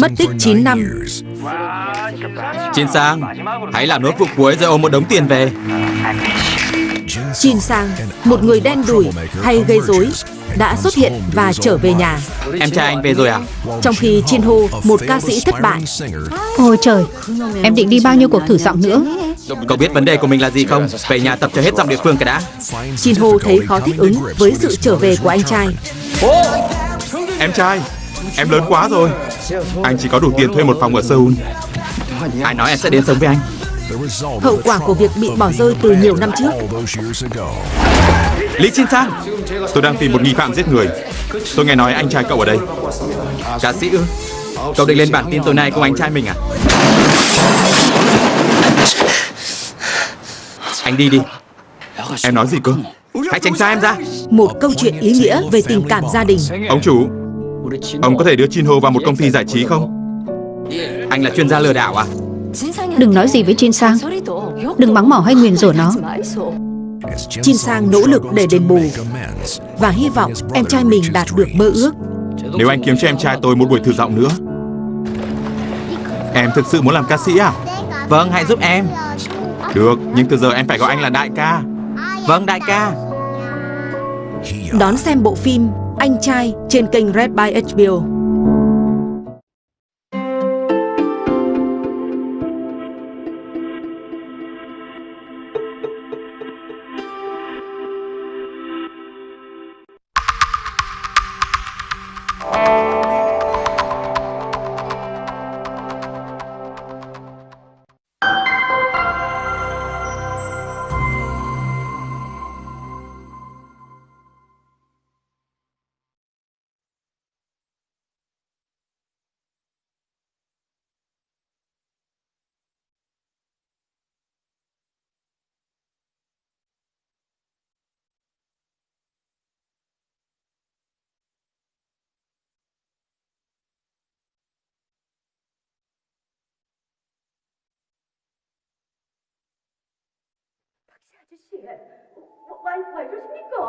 Mất tích 9 năm. Jin Sang Hãy làm nốt vụ cuối rồi ôm một đống tiền về. Jin Sang, một người đen đủi hay gây rối, đã xuất hiện và trở về nhà. Em trai anh về rồi à? Trong khi Jin Ho, một ca sĩ thất bại, Ôi trời, em định đi bao nhiêu cuộc thử giọng nữa? Cậu biết vấn đề của mình là gì không? Về nhà tập cho hết giọng địa phương cái đã. Jin Ho thấy khó thích ứng với sự trở về của anh trai. Em trai Em lớn quá rồi. Anh chỉ có đủ tiền thuê một phòng ở Seoul. Ai nói em sẽ đến sống với anh? Hậu quả của việc bị bỏ rơi từ nhiều năm trước. Lý Jin Sang Tôi đang tìm một nghi phạm giết người. Tôi nghe nói anh trai cậu ở đây. Ca sĩ ư? Cậu định lên bản tin tối nay cùng anh trai mình à? Anh đi đi. Em nói gì cơ? Hãy tránh xa em ra. Một câu chuyện ý nghĩa về tình cảm gia đình. Ông chủ Ông có thể đưa Chin Ho vào một công ty giải trí không? Anh là chuyên gia lừa đảo à? Đừng nói gì với Jin Sang. Đừng mắng mỏ hay nguyền rủa nó. Jin Sang nỗ lực để đền bù và hy vọng em trai mình đạt được mơ ước. Nếu anh kiếm cho em trai tôi một buổi thử giọng nữa. Em thực sự muốn làm ca sĩ à? Vâng hãy giúp em. Được Nhưng từ giờ em phải gọi anh là đại ca. Vâng đại ca. Đón xem bộ phim anh trai trên kênh Red by HBO.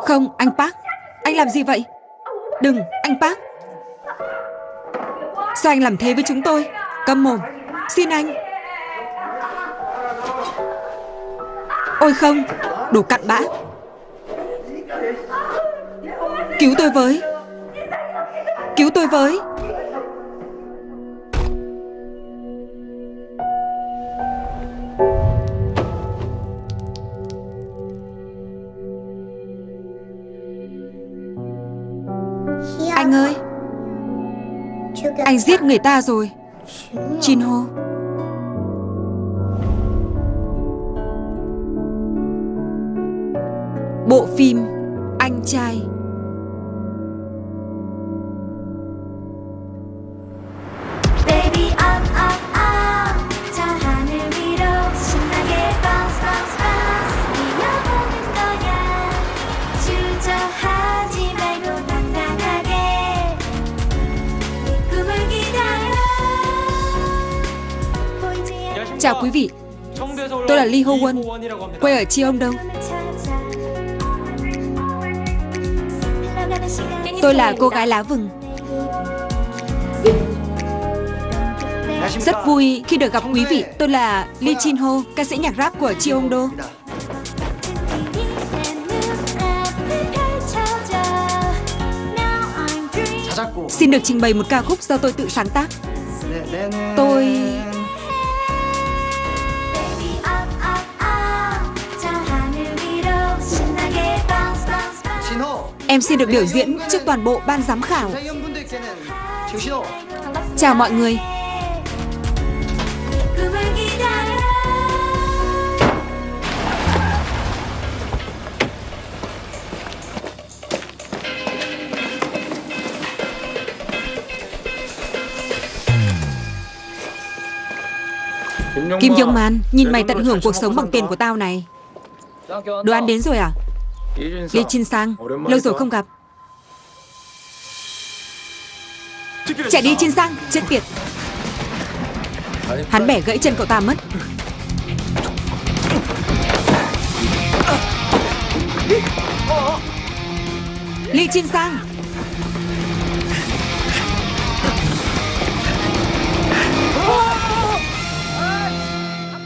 Không, anh Park. Anh làm gì vậy? Đừng, anh Park. Sao anh làm thế với chúng tôi? Câm mồm. Xin anh. Ôi không, đồ cặn bã. Cứu tôi với. Cứu tôi với. Anh giết người ta rồi. Chin Ho. Bộ phim Chào quý vị, tôi là Lee Ho Won, quê ở Chi Đông. Tôi là cô gái lá vừng. Rất vui khi được gặp quý vị. Tôi là Lee Chin Ho, ca sĩ nhạc rap của Chi Hong Xin được trình bày một ca khúc do tôi tự sáng tác. Tôi em xin được biểu diễn trước toàn bộ ban giám khảo. Chào mọi người. Kim Jong Man, nhìn mày tận hưởng cuộc sống bằng tiền của tao này. Đồ ăn đến rồi à? Lý Trinh Sang Lâu rồi không gặp. Chạy đi Trinh Sang Chết tiệt. Hắn bẻ gãy chân cậu ta mất. Lý Trinh Sang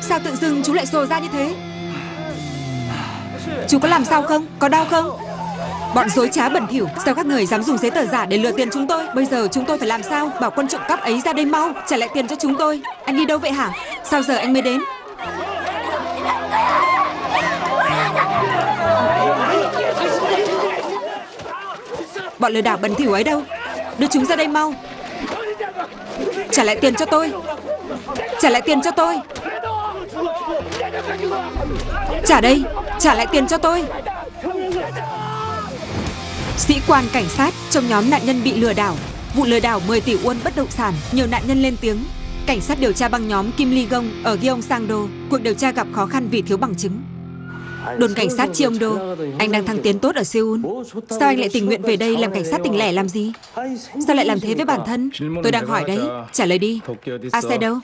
Sao tự dưng chú lại sồ ra như thế? Chú có làm sao không? Có đau không? Bọn dối trá bẩn thỉu, Sao các người dám dùng giấy tờ giả để lừa tiền chúng tôi? Bây giờ chúng tôi phải làm sao Bảo quân trộm cắp ấy ra đây mau, Trả lại tiền cho chúng tôi? Anh đi đâu vậy hả? Sao giờ anh mới đến? Bọn lừa đảo bẩn thỉu ấy đâu? Đưa chúng ra đây mau. Trả lại tiền cho tôi. Trả lại tiền cho tôi. Trả đây. Trả lại tiền cho tôi. Sĩ quan cảnh sát trong nhóm nạn nhân bị lừa đảo. Vụ lừa đảo 10 tỷ won bất động sản, Nhiều nạn nhân lên tiếng. Cảnh sát điều tra băng nhóm Kim Ly Gong ở Gyeongsang-do Cuộc điều tra gặp khó khăn vì thiếu bằng chứng. Đồn cảnh sát Cheongdo Anh đang thăng tiến tốt ở Seoul. Sao anh lại tình nguyện về đây làm cảnh sát tỉnh lẻ làm gì? Sao lại làm thế với bản thân? Tôi đang hỏi đấy. Trả lời đi. À, Ase đâu?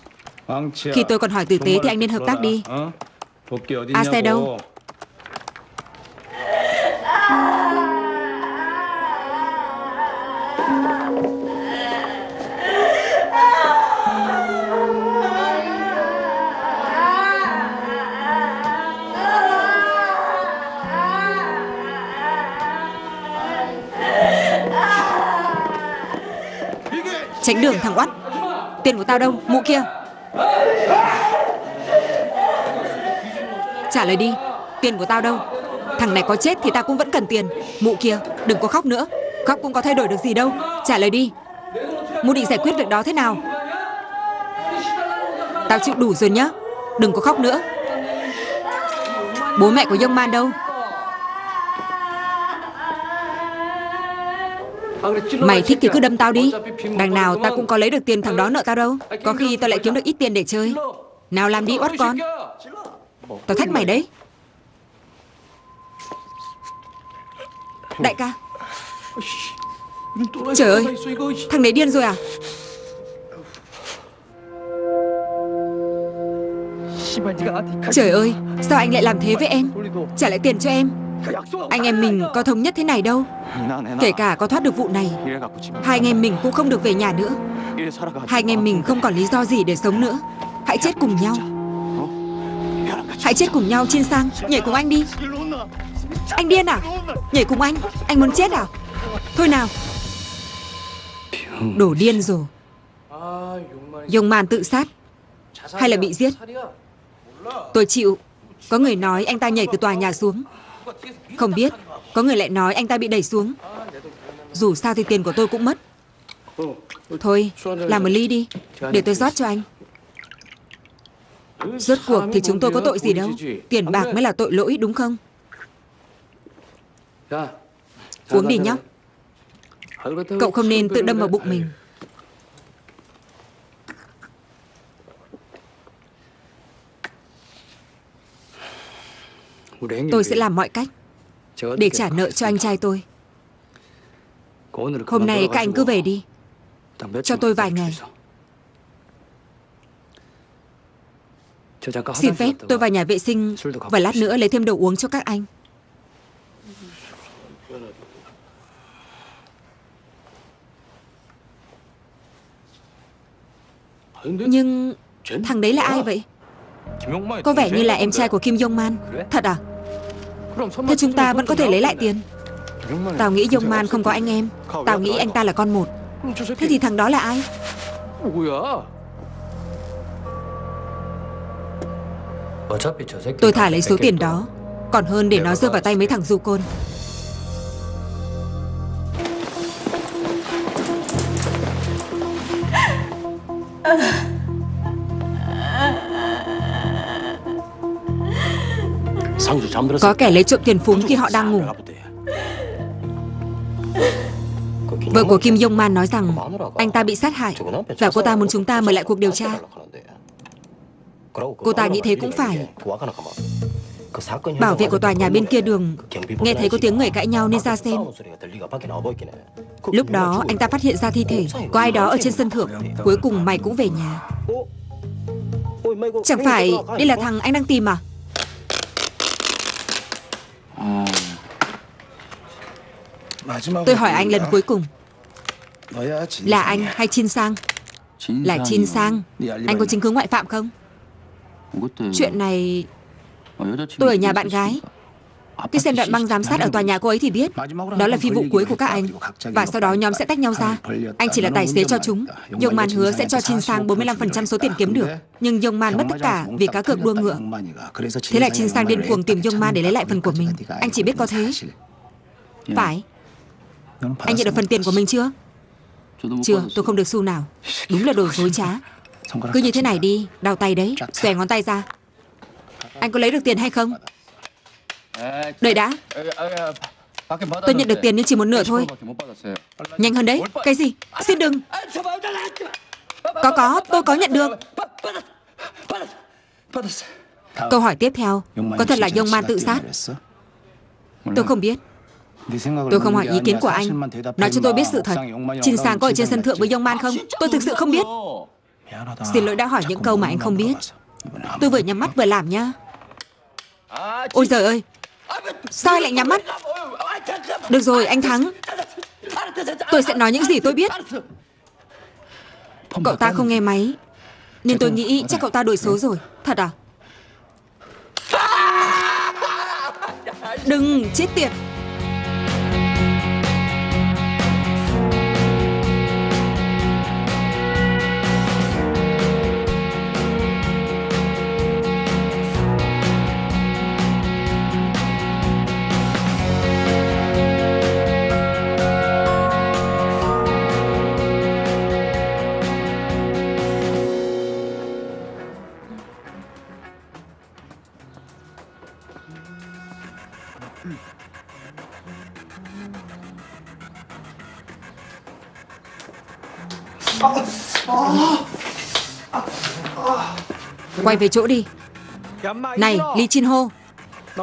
Khi tôi còn hỏi tử tế thì anh nên hợp tác đi. À, Ase đâu? Tránh đường thằng oắt. Tiền của tao đâu? Mụ kia. Trả lời đi. Tiền của tao đâu? Thằng này có chết thì tao cũng vẫn cần tiền. Mụ kia, Đừng có khóc nữa. Khóc cũng có thay đổi được gì đâu. Trả lời đi. Mụ định giải quyết việc đó thế nào? Tao chịu đủ rồi nhá. Đừng có khóc nữa. Bố mẹ của Yong Man đâu? Mày thích thì cứ đâm tao đi. Đằng nào tao cũng có lấy được tiền thằng đó nợ tao đâu. Có khi tao lại kiếm được ít tiền để chơi. Nào làm đi, oát con. Tao thách mày đấy. Đại ca. Trời ơi, Thằng đấy điên rồi à? Trời ơi, Sao anh lại làm thế với em? Trả lại tiền cho em. Anh em mình có thống nhất thế này đâu. Kể cả có thoát được vụ này, Hai anh em mình cũng không được về nhà nữa. Hai anh em mình không còn lý do gì để sống nữa. Hãy chết cùng nhau. Hãy chết cùng nhau Chiên sang. Nhảy cùng anh đi. Anh điên à? Nhảy cùng anh. Anh muốn chết à? Thôi nào. Đổ điên rồi. Dùng màn tự sát. Hay là bị giết? Tôi chịu. Có người nói anh ta nhảy từ tòa nhà xuống. Không biết, Có người lại nói anh ta bị đẩy xuống. Dù sao thì tiền của tôi cũng mất. Thôi, Làm một ly đi, Để tôi rót cho anh. Rốt cuộc thì chúng tôi có tội gì đâu? Tiền bạc mới là tội lỗi, đúng không? Uống đi nhóc Cậu không nên tự đâm vào bụng mình. Tôi sẽ làm mọi cách. Để trả nợ cho anh trai tôi. Hôm nay các anh cứ về đi. Cho tôi vài ngày. Xin phép tôi vào nhà vệ sinh Và lát nữa lấy thêm đồ uống cho các anh. Nhưng thằng đấy là ai vậy? Có vẻ như là em trai của Kim Jong Man. Thật à Thế chúng ta vẫn có thể lấy lại tiền. Tao nghĩ Jong Man không có anh em. Tao nghĩ anh ta là con một. Thế thì thằng đó là ai? Tôi thả lấy số tiền đó. Còn hơn để nó rơi vào tay mấy thằng du côn Có kẻ lấy trộm tiền phúng khi họ đang ngủ. Vợ của Kim Yong Man nói rằng, Anh ta bị sát hại Và cô ta muốn chúng ta mở lại cuộc điều tra. Cô ta nghĩ thế cũng phải. Bảo vệ của tòa nhà bên kia đường, Nghe thấy có tiếng người cãi nhau nên ra xem. Lúc đó, anh ta phát hiện ra thi thể, Có ai đó ở trên sân thượng, Cuối cùng mày cũng về nhà. Chẳng phải đây là thằng anh đang tìm à? Tôi hỏi anh lần cuối cùng. Là anh hay Chin Sang? Là Chin Sang. Anh có chứng cứ ngoại phạm không? Chuyện này tôi ở nhà bạn gái Khi xem đoạn băng giám sát ở tòa nhà cô ấy thì biết. Đó là phi vụ cuối của các anh. Và sau đó nhóm sẽ tách nhau ra. Anh chỉ là tài xế cho chúng. Yong Man hứa sẽ cho Chin Sang 45% số tiền kiếm được. Nhưng Yong Man mất tất cả vì cá cược đua ngựa. Thế là Chin Sang điên cuồng tìm Yong Man để lấy lại phần của mình. Anh chỉ biết có thế. Phải. Anh nhận được phần tiền của mình chưa? Chưa tôi không được xu nào. Đúng là đồ dối trá. Cứ như thế này đi Đau tay đấy Xòe ngón tay ra. Anh có lấy được tiền hay không Đợi đã. Tôi nhận được tiền nhưng chỉ một nửa thôi. Nhanh hơn đấy. Cái gì? Xin đừng. Có có. Tôi có nhận được. Câu hỏi tiếp theo. Có thật là Yong Man tự sát? Tôi không biết. Tôi không hỏi ý kiến của anh. Nói cho tôi biết sự thật. Trình Sang có ở trên sân thượng với Yong Man không? Tôi thực sự không biết. Xin lỗi đã hỏi những câu mà anh không biết. Tôi vừa nhắm mắt vừa làm nhá. Ôi giời ơi Sao anh lại nhắm mắt? Được rồi, anh thắng. Tôi sẽ nói những gì tôi biết. Cậu ta không nghe máy, Nên tôi nghĩ chắc cậu ta đổi số rồi. Thật à? Đừng, chết tiệt. Quay về chỗ đi. Này, Lee Chin Ho,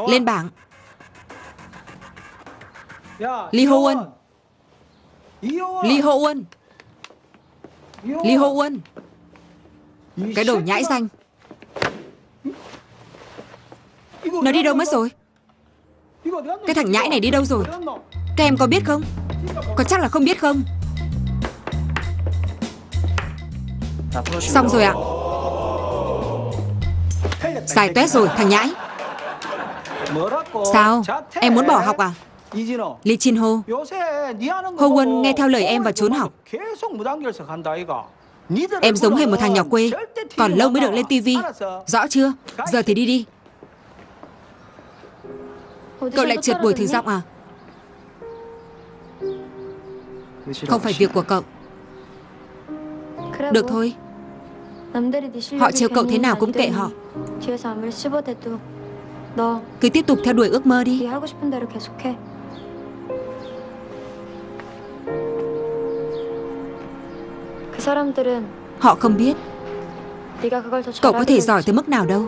Lên bảng. Lee Ho Won. Lee Ho Won. Lee Ho Won. Cái đồ nhãi danh. Nó đi đâu mất rồi? Cái thằng nhãi này đi đâu rồi? Các em có biết không? Có chắc là không biết không? Xong rồi ạ xài tuét rồi, thằng nhãi. Sao? Em muốn bỏ học à? Lee Chin Ho. Ho Won nghe theo lời em và trốn học. Em giống hệt một thằng nhỏ quê, Còn lâu mới được lên tivi Rõ chưa? Giờ thì đi đi. Cậu lại trượt buổi thử giọng à? Không phải việc của cậu. Được thôi. Họ trêu cậu thế nào cũng kệ họ. Cứ tiếp tục theo đuổi ước mơ đi. Họ không biết. Cậu có thể giỏi tới mức nào đâu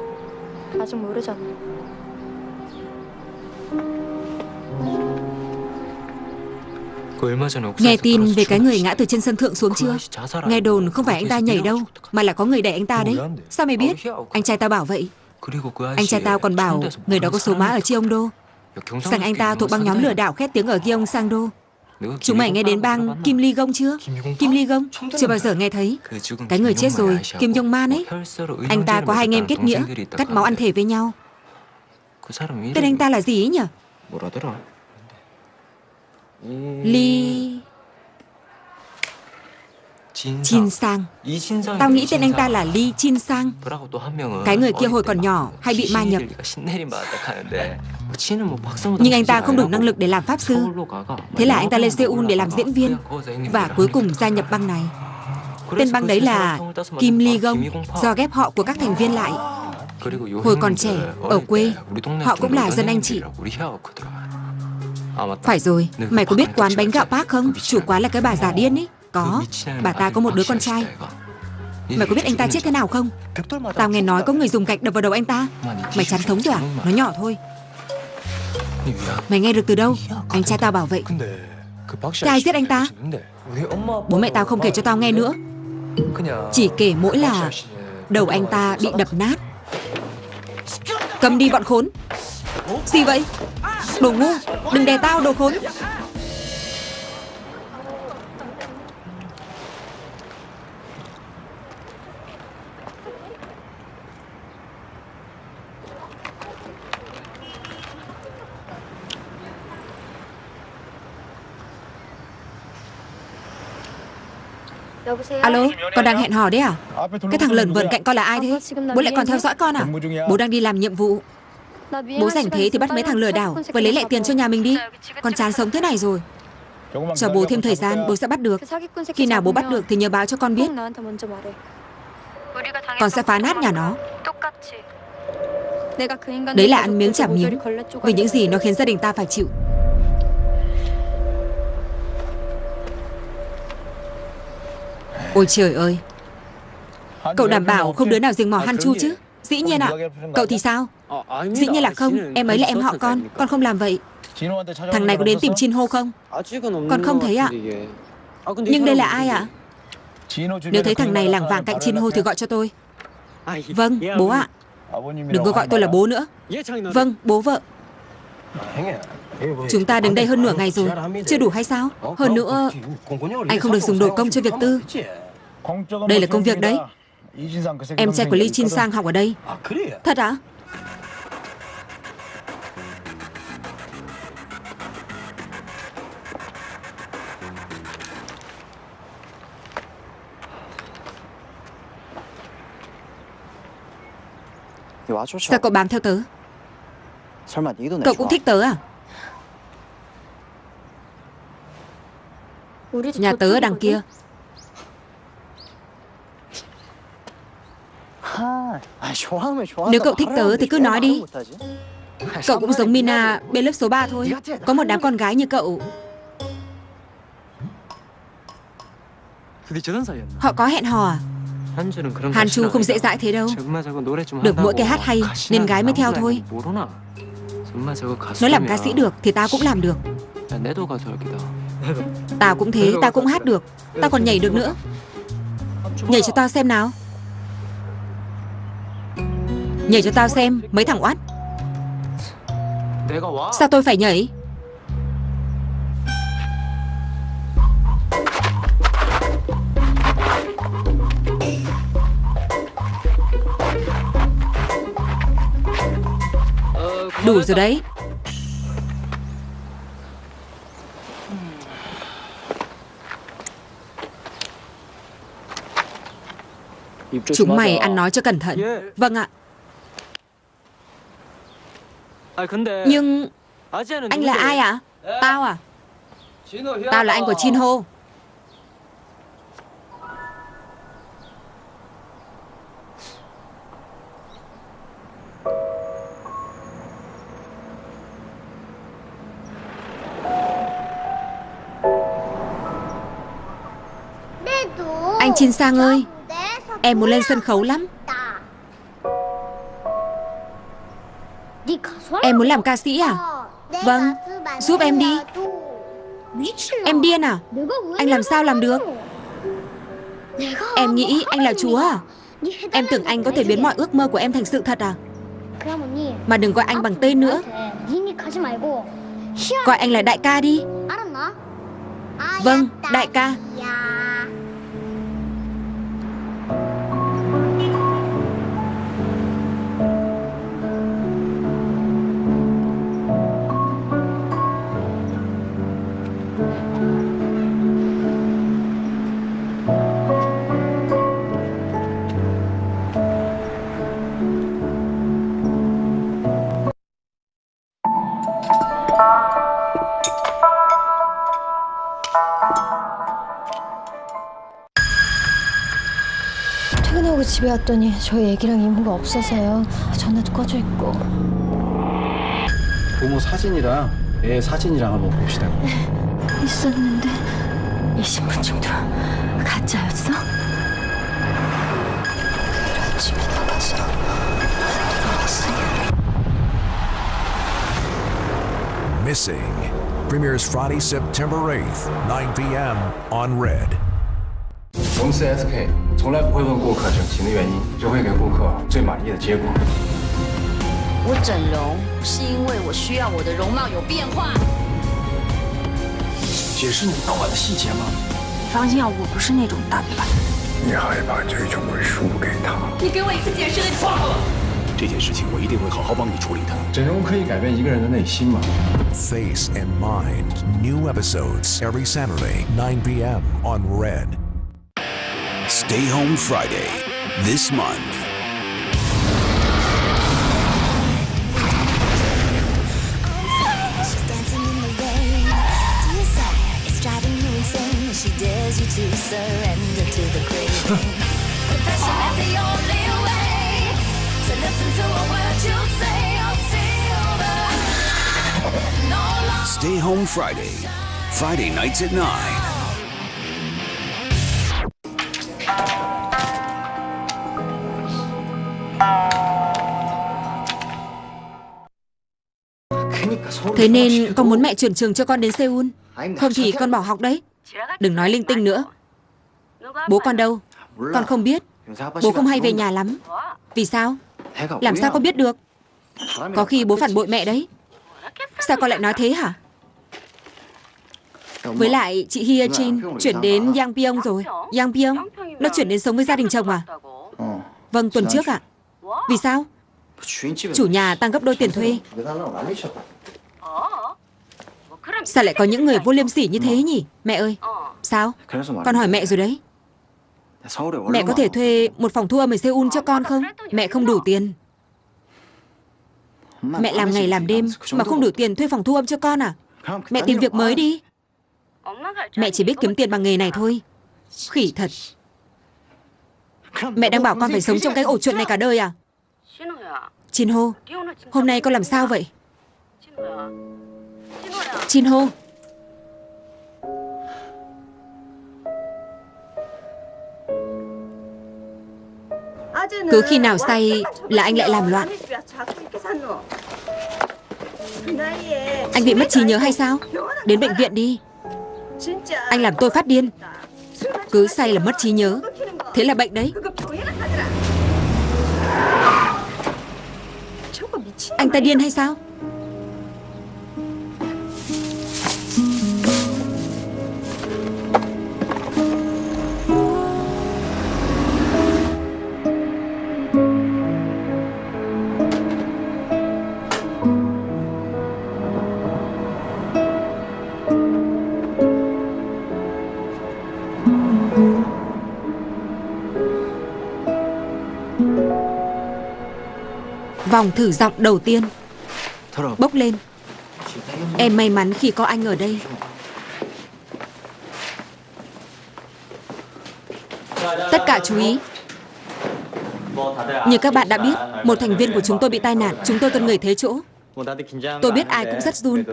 Nghe tin về cái người ngã từ trên sân thượng xuống chưa? Nghe đồn không phải anh ta nhảy đâu Mà là có người đẩy anh ta đấy. Sao mày biết? Anh trai tao bảo vậy. Anh trai tao còn bảo Người đó có số má ở Cheongdo Rằng anh ta thuộc băng nhóm lừa đảo khét tiếng ở Gyeongsangdo Chúng mày nghe đến bang Kim Ly Gong chưa? Kim Ly Gong Chưa bao giờ nghe thấy. Cái người chết rồi Kim Jong Man ấy. Anh ta có hai anh em kết nghĩa Cắt máu ăn thể với nhau. Tên anh ta là gì ấy nhỉ Ly... Chin Sang Tao nghĩ tên anh ta là Lee Chin Sang. Cái người kia hồi còn nhỏ Hay bị ma nhập. Nhưng anh ta không đủ năng lực để làm pháp sư. Thế là anh ta lên Seoul để làm diễn viên Và cuối cùng gia nhập băng này. Tên băng đấy là Kim Lee Gong Do ghép họ của các thành viên lại. Hồi còn trẻ, ở quê Họ cũng là dân anh chị Phải rồi, mày có biết quán bánh gạo Park không? Chủ quán là cái bà già điên ấy Có, bà ta có một đứa con trai. Mày có biết anh ta chết thế nào không? Tao nghe nói có người dùng gạch đập vào đầu anh ta. Mày chán thống rồi à? Nó nhỏ thôi. Mày nghe được từ đâu? Anh trai tao bảo vậy. Thế ai giết anh ta? Bố mẹ tao không kể cho tao nghe nữa. Chỉ kể mỗi là Đầu anh ta bị đập nát. Cầm đi bọn khốn. Gì vậy? Đồ ngu Đừng đè tao đồ khốn Alo, con đang hẹn hò đấy à? Cái thằng lợn vợn cạnh con là ai thế? Bố lại còn theo dõi con à? Bố đang đi làm nhiệm vụ Bố rảnh thế thì bắt mấy thằng lừa đảo và lấy lại tiền cho nhà mình đi. Con chán sống thế này rồi. Cho bố thêm thời gian, bố sẽ bắt được. Khi nào bố bắt được thì nhớ báo cho con biết. Con sẽ phá nát nhà nó. Đấy là ăn miếng trả miếng. Vì những gì nó khiến gia đình ta phải chịu. Ôi trời ơi. Cậu đảm bảo không đứa nào rình mò Han Chu chứ? Dĩ nhiên ạ. Cậu thì sao Dĩ nhiên là không Em ấy là em họ con Con không làm vậy. Thằng này có đến tìm Chin Ho không? Con không thấy ạ Nhưng đây là ai ạ? Nếu thấy thằng này lảng vảng cạnh Chin Ho thì gọi cho tôi. Vâng bố ạ. Đừng có gọi tôi là bố nữa. Vâng bố vợ. Chúng ta đứng đây hơn nửa ngày rồi. Chưa đủ hay sao? Hơn nữa Anh không được dùng đồ công cho việc tư. Đây là công việc đấy. Em trai của Lee Chin Sang học ở đây Thật ạ Sao cậu bám theo tớ? Cậu cũng thích tớ à? Nhà tớ ở đằng kia. Nếu cậu thích tớ thì cứ nói đi. Cậu cũng giống Mina bên lớp số 3 thôi. Có một đám con gái như cậu. Họ có hẹn hò à Hàn Chu không dễ dãi thế đâu. Được mỗi cái hát hay Nên gái mới theo thôi. Nó làm ca sĩ được Thì tao cũng làm được. Tao cũng thế Tao cũng hát được. Tao còn nhảy được nữa. Nhảy cho tao xem nào. Nhảy cho tao xem Mấy thằng oát. Sao tôi phải nhảy Đủ rồi đấy. Chúng mày ăn nói cho cẩn thận. Vâng ạ. Nhưng Anh là ai ạ? Tao à? Tao là anh của Chin Ho Anh Chin Sang ơi Em muốn lên sân khấu lắm. Em muốn làm ca sĩ à? Vâng Giúp em đi. Em điên à? Anh làm sao làm được? Em nghĩ anh là chúa à? Em tưởng anh có thể biến mọi ước mơ của em thành sự thật à? Mà đừng gọi anh bằng tên nữa. Gọi anh là đại ca đi. Vâng, đại ca. 집에 왔더니 저희 애기랑 이모가 없어서요. 전화도 꺼져 있고. 부모 사진이랑 애 사진이랑 한번 봅시다. 있었는데 이 신분증도 가짜였어? 집에 나가서 들어왔어. Missing premieres Friday, September 8th, 9 p.m. on Red. 我们 CSK 从来不会问顾客整形的原因，只会给顾客最满意的结果。我整容是因为我需要我的容貌有变化。解释你当晚的细节吗？你放心啊，我不是那种大嘴巴。你害怕这种会输给他。你给我一次解释的机会。这件事情我一定会好好帮你处理的。整容可以改变一个人的内心吗？Face and Mind. New episodes every Saturday, 9 p.m. on Red. Stay Home Friday this month. She's dancing in the rain. Desire is driving you insane. She dares you to surrender to the craving. Confession is the only way to listen to a word you say. I'll see over. No longer. Stay Home Friday. Friday nights at 9. Thế nên con muốn mẹ chuyển trường cho con đến Seoul. Không thì con bỏ học đấy. Đừng nói linh tinh nữa. Bố con đâu? Con không biết. Bố không hay về nhà lắm. Vì sao? Làm sao con biết được? Có khi bố phản bội mẹ đấy. Sao con lại nói thế hả? Với lại chị Hia Jin chuyển đến Yangpyeong rồi. Yangpyeong Nó chuyển đến sống với gia đình chồng à? Vâng tuần trước ạ. Vì sao? Chủ nhà tăng gấp đôi tiền thuê. Sao lại có những người vô liêm sỉ như thế nhỉ? Mẹ ơi. Sao? Con hỏi mẹ rồi đấy. Mẹ có thể thuê một phòng thu âm ở Seoul cho con không? Mẹ không đủ tiền. Mẹ làm ngày làm đêm Mà không đủ tiền thuê phòng thu âm cho con à? Mẹ tìm việc mới đi. Mẹ chỉ biết kiếm tiền bằng nghề này thôi. Khỉ thật. Mẹ đang bảo con phải sống trong cái ổ chuột này cả đời à? Chin Ho, Hôm nay con làm sao vậy? Chin Ho. Cứ khi nào say là anh lại làm loạn. Anh bị mất trí nhớ hay sao? Đến bệnh viện đi. Anh làm tôi phát điên. Cứ say là mất trí nhớ. Thế là bệnh đấy. Anh ta điên hay sao? Vòng thử giọng đầu tiên. Bốc lên. Em may mắn khi có anh ở đây. Tất cả chú ý. Như các bạn đã biết Một thành viên của chúng tôi bị tai nạn. Chúng tôi cần người thế chỗ. Tôi biết ai cũng rất run.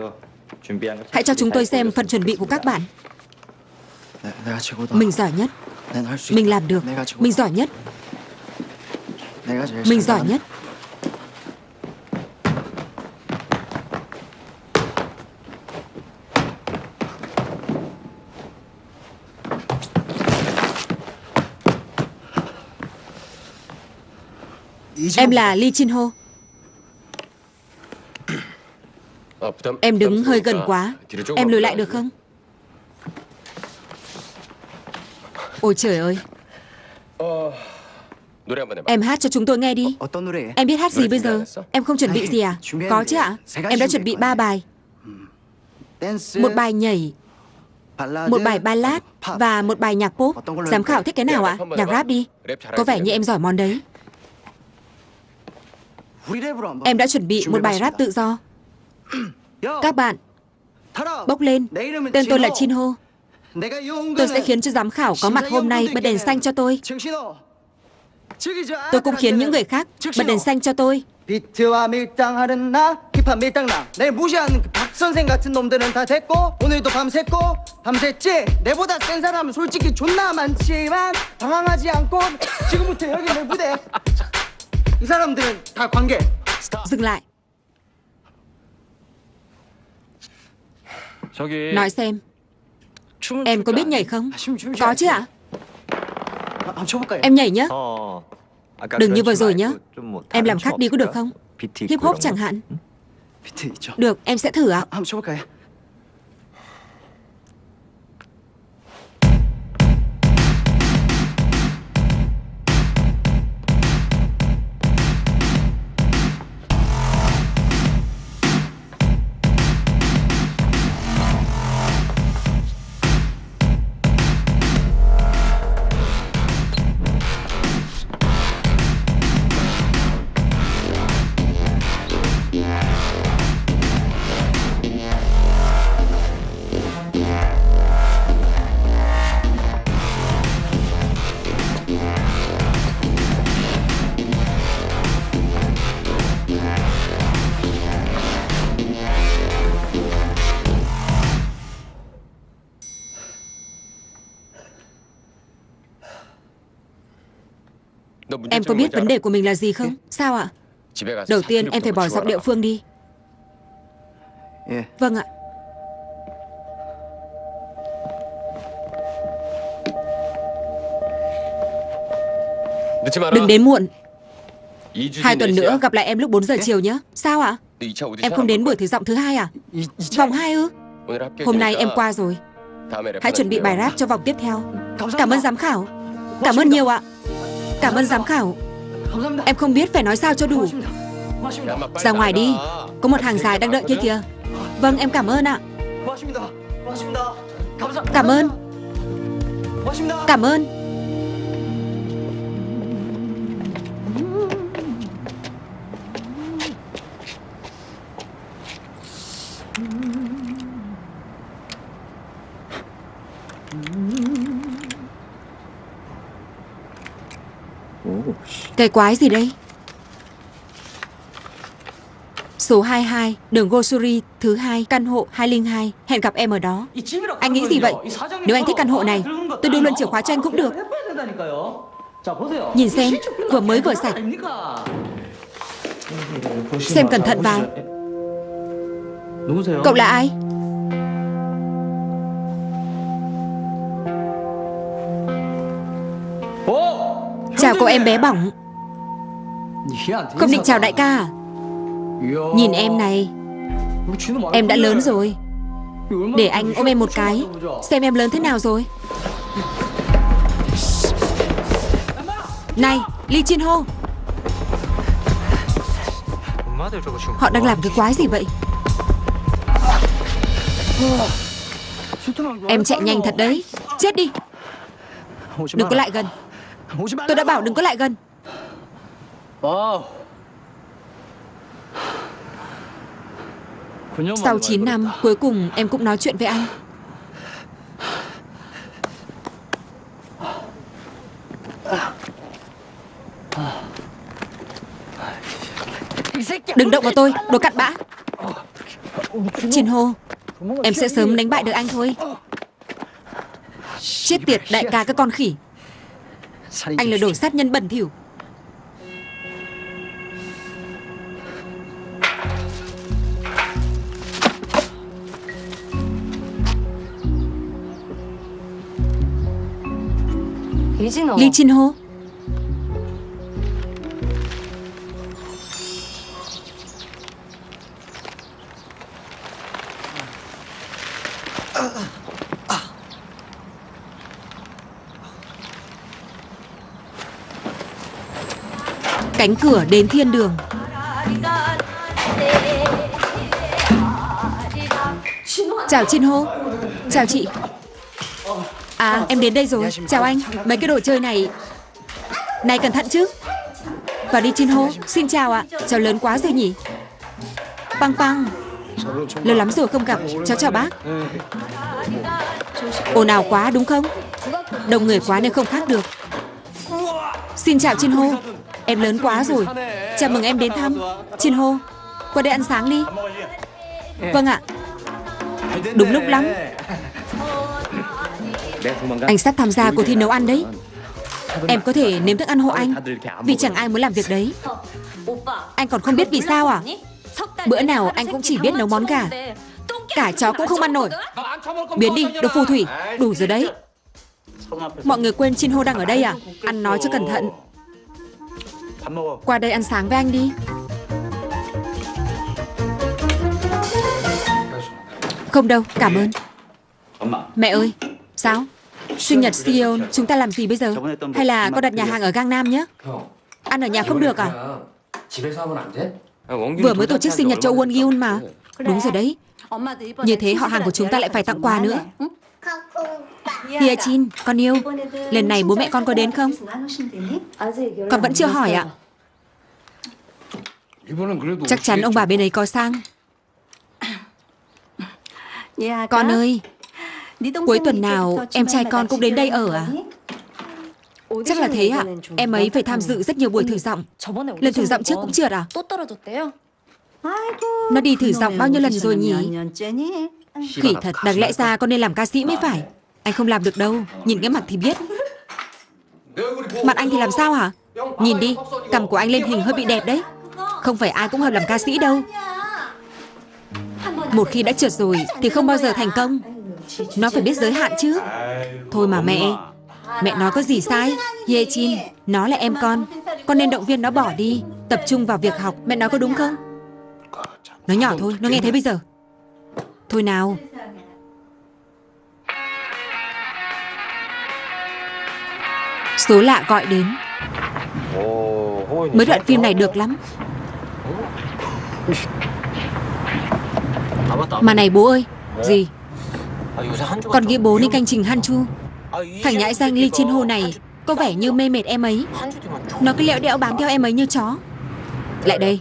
Hãy cho chúng tôi xem phần chuẩn bị của các bạn. Mình giỏi nhất. Mình làm được. Mình giỏi nhất. Mình giỏi nhất Em là Lee Chin Ho. Em đứng hơi gần quá. Em lùi lại được không? Ôi trời ơi. Em hát cho chúng tôi nghe đi. Em biết hát gì bây giờ? Em không chuẩn bị gì à? Có chứ ạ. Em đã chuẩn bị ba bài. Một bài nhảy Một bài ballad Và một bài nhạc pop. Giám khảo thích cái nào ạ? Nhạc rap đi. Có vẻ như em giỏi món đấy Em đã chuẩn bị một bài rap tự do Các bạn Bốc lên Tên tôi là Chin Ho Tôi sẽ khiến cho giám khảo có mặt hôm nay bật đèn xanh cho tôi Tôi cũng khiến những người khác bật đèn xanh cho tôi 비트와 밀당하는 나 힙합 밀당나 내 무시하는 그 박선생 같은 놈들은 다 됐고 오늘도 밤샜고 밤샜지 내보다 센 사람은 솔직히 존나 많지만 당황하지 않고 지금부터 여기 내 무대 이 사람들은 다 관계 Dừng lại Nói xem Em có biết nhảy không Có chứ ạ 한번 쳐볼까요? Em nhảy nhé Đừng như vừa rồi nhé Em làm khác đi có được không Hip hop chẳng hạn 비트 있죠? Được em sẽ thử ạ 한 Có biết vấn đề của mình là gì không? Sao ạ? Đầu tiên em phải bỏ giọng địa phương đi. 예. Vâng ạ. Đừng đến muộn. Hai tuần nữa gặp lại em lúc 4 giờ chiều nhé Sao ạ? Em không đến buổi thử giọng thứ hai à? Vòng 2 ư? Hôm nay em qua rồi. Hãy chuẩn bị bài rap cho vòng tiếp theo. Cảm ơn giám khảo. Cảm ơn nhiều ạ Cảm ơn giám khảo. Em không biết phải nói sao cho đủ. Ra ngoài đi. Có một hàng dài đang đợi kia kìa. Vâng em cảm ơn ạ. Cảm ơn. Cảm ơn. Cái quái gì đây? Số 22, đường Gosuri, thứ hai căn hộ 202, hẹn gặp em ở đó. Anh nghĩ gì vậy? Nếu anh thích căn hộ này, tôi đưa luôn chìa khóa cho anh cũng được. Nhìn xem, vừa mới vừa sạch. Xem cẩn thận vào. Cậu là ai? Chào cô em bé bỏng không định chào đại ca. Nhìn em này Em đã lớn rồi. Để anh ôm em một cái Xem em lớn thế nào rồi. Này Ly Chiên Ho, Họ đang làm cái quái gì vậy? Em chạy nhanh thật đấy. Chết đi. Đừng có lại gần. Tôi đã bảo đừng có lại gần. Sau 9 năm Cuối cùng em cũng nói chuyện với anh. Đừng động vào tôi Đồ cặn bã. Chin Ho Em sẽ sớm đánh bại được anh thôi. Chết tiệt đại ca các con khỉ. Anh là đồ sát nhân bẩn thỉu Lý Jin Ho. Cánh cửa đến thiên đường. Chào Chin Ho. Chào chị. À em đến đây rồi. Chào anh. Mấy cái đồ chơi này Này cẩn thận chứ. Vào đi Chin Ho Xin chào ạ. Cháu lớn quá rồi nhỉ. Băng băng Lâu lắm rồi không gặp. Cháu chào bác. Ồn ào quá đúng không? Đông người quá nên không khác được. Xin chào Chin Ho Em lớn quá rồi. Chào mừng em đến thăm. Chin Ho Qua đây ăn sáng đi. Vâng ạ. Đúng lúc lắm. Anh sắp tham gia cuộc thi nấu ăn đấy. Em có thể nếm thức ăn hộ anh Vì chẳng ai muốn làm việc đấy. Anh còn không biết vì sao à? Bữa nào anh cũng chỉ biết nấu món gà. Cả chó cũng không ăn nổi. Biến đi, đồ phù thủy. Đủ rồi đấy. Mọi người quên Chin Ho đang ở đây à? Ăn nói cho cẩn thận. Qua đây ăn sáng với anh đi. Không đâu, cảm ơn. Mẹ ơi, sao? Sinh nhật Seoul, chúng ta làm gì bây giờ? Hay là có đặt nhà hàng ở Gangnam nhé? Ăn ở nhà không được à? Vừa mới tổ chức sinh nhật cho Won Gyun mà Đúng rồi đấy Như thế họ hàng của chúng ta lại phải tặng quà nữa Hia Chin, con yêu Lần này bố mẹ con có đến không? Con vẫn chưa hỏi ạ Chắc chắn ông bà bên ấy có sang Con ơi Cuối tuần nào em trai con cũng đến đây ở à? Chắc là thế ạ. À? Em ấy phải tham dự rất nhiều buổi thử giọng. Lần thử giọng trước cũng trượt à? Nó đi thử giọng bao nhiêu lần rồi nhỉ? Khỉ thật, đáng lẽ ra con nên làm ca sĩ mới phải. Anh không làm được đâu, nhìn cái mặt thì biết. Mặt anh thì làm sao hả? Nhìn đi, cầm của anh lên hình hơi bị đẹp đấy. Không phải ai cũng hợp làm ca sĩ đâu. Một khi đã trượt rồi thì không bao giờ thành công. Nó phải biết giới hạn chứ. Thôi mà mẹ. Mẹ nói có gì sai? Ye Chin, nó là em con. Con nên động viên nó bỏ đi. Tập trung vào việc học. Mẹ nói có đúng không? Nó nhỏ thôi, nó nghe thấy bây giờ. Thôi nào. Số lạ gọi đến. Mới đoạn phim này được lắm. Mà này bố ơi. Gì? Còn ghi bố nên canh trình Han Chu? Thằng nhãi danh Lee Chin Ho này Có vẻ như mê mệt em ấy. Nó cứ lẹo đẽo bám theo em ấy như chó. Lại đây.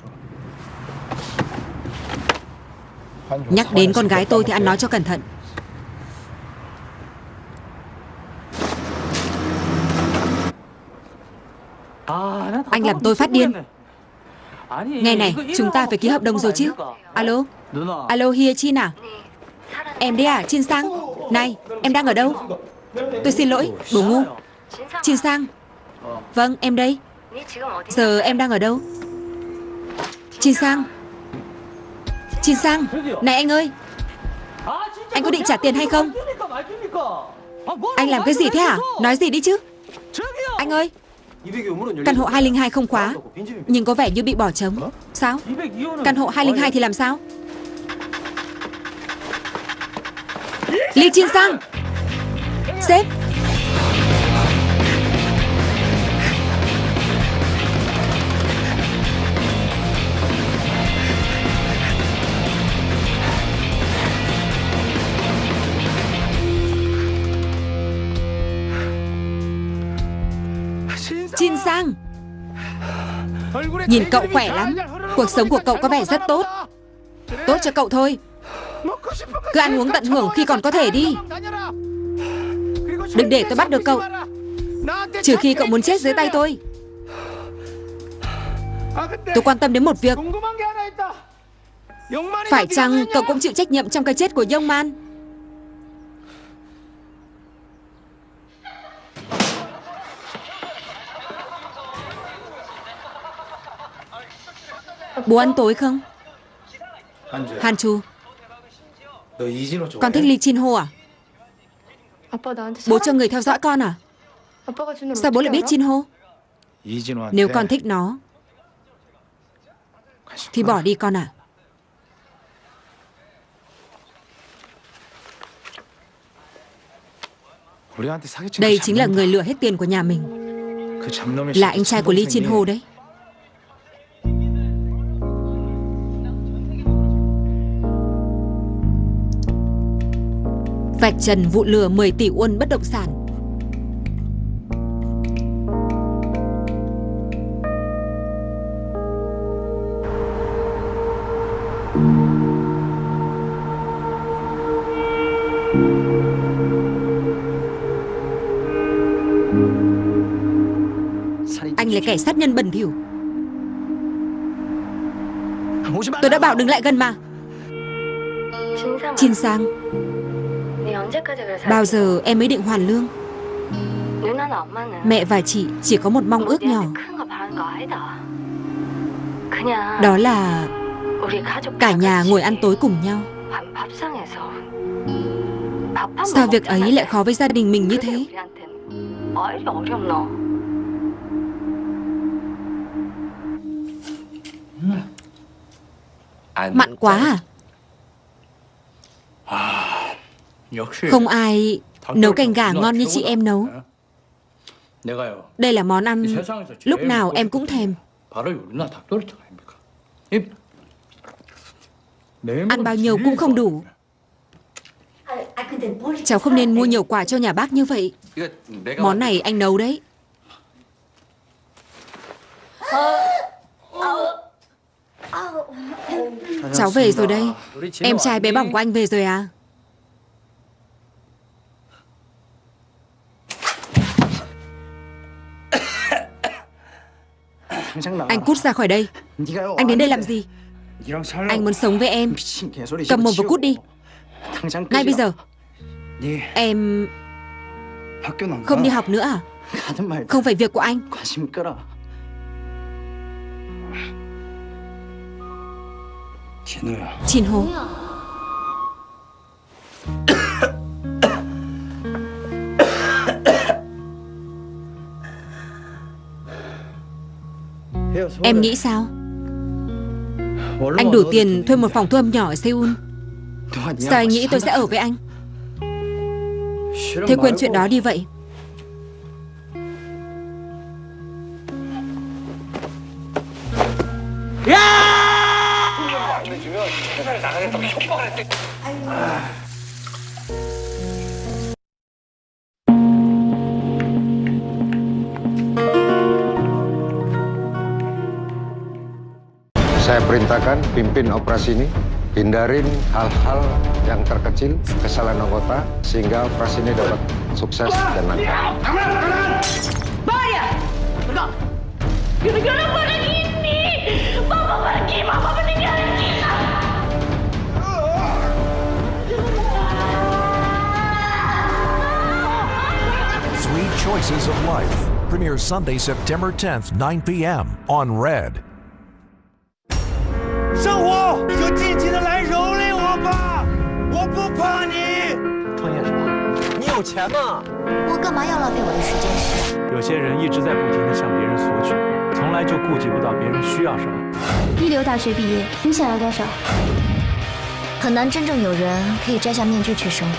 Nhắc đến con gái tôi thì ăn nói cho cẩn thận. Anh làm tôi phát điên. Nghe này, chúng ta phải ký hợp đồng rồi chứ. Alo. Alo Hia Chin à Em đấy à, Chin Sang? Này, em đang ở đâu? Tôi xin lỗi, bố ngu. Chin Sang. Vâng, em đây. Giờ em đang ở đâu? Chin Sang. Chin Sang Này anh ơi. Anh có định trả tiền hay không? Anh làm cái gì thế hả? Nói gì đi chứ. Anh ơi. Căn hộ 202 không khóa. Nhưng có vẻ như bị bỏ trống. Sao? Căn hộ 202 thì làm sao? Lee Chin Sang. Sếp Chin Sang. Nhìn cậu khỏe lắm. Cuộc sống của cậu có vẻ rất tốt. Tốt cho cậu thôi. Cứ ăn uống tận hưởng khi còn có thể đi. Đừng để tôi bắt được cậu. Trừ khi cậu muốn chết dưới tay tôi. Tôi quan tâm đến một việc. Phải chăng cậu cũng chịu trách nhiệm trong cái chết của Yong Man? Bố ăn tối không? Hàn Chu. Con thích Lee Chin Ho à? Bố cho người theo dõi con à? Sao bố lại biết Chin Ho? Nếu con thích nó Thì bỏ đi con à? Đây chính là người lừa hết tiền của nhà mình. Là anh trai của Lee Chin Ho đấy Vạch trần vụ lừa 10 tỷ won bất động sản. Anh là kẻ sát nhân bẩn thỉu. Tôi đã bảo đừng lại gần mà. Chin Sang Bao giờ em mới định hoàn lương? Mẹ và chị chỉ có một mong ước nhỏ. Đó là Cả nhà ngồi ăn tối cùng nhau. Sao việc ấy lại khó với gia đình mình như thế? Mặn quá à không ai nấu canh gà ngon như chị em nấu. Đây là món ăn lúc nào em cũng thèm. Ăn bao nhiêu cũng không đủ. Cháu không nên mua nhiều quà cho nhà bác như vậy. Món này anh nấu đấy. Cháu về rồi đây. Em trai bé bỏng của anh về rồi à? Anh cút ra khỏi đây. Anh đến đây làm gì? Anh muốn sống với em. Cầm mồm và cút đi. Ngay bây giờ. Em Không đi học nữa à? Không phải việc của anh. Chín Hồ Em nghĩ sao? Anh đủ tiền thuê một phòng thu âm nhỏ ở Seoul. Sao anh nghĩ tôi sẽ ở với anh? Thế quên chuyện đó đi vậy Saya perintahkan pimpin operasi ini, hindarin hal-hal yang terkecil, kesalahan anggota, sehingga operasi ini dapat sukses dan lancar. Bahaya! Gara-gara barang ini! Mama pergi, Mama meninggalkan kita! Three Choices of Life premieres Sunday, September 10th, 9 p.m. on Red. 生活你就尽情的来蹂躏我吧，我不怕你。创业是吧？你有钱吗？我干嘛要浪费我的时间？有些人一直在不停的向别人索取，从来就顾及不到别人需要什么。一流大学毕业，你想要多少？很难真正有人可以摘下面具去生活。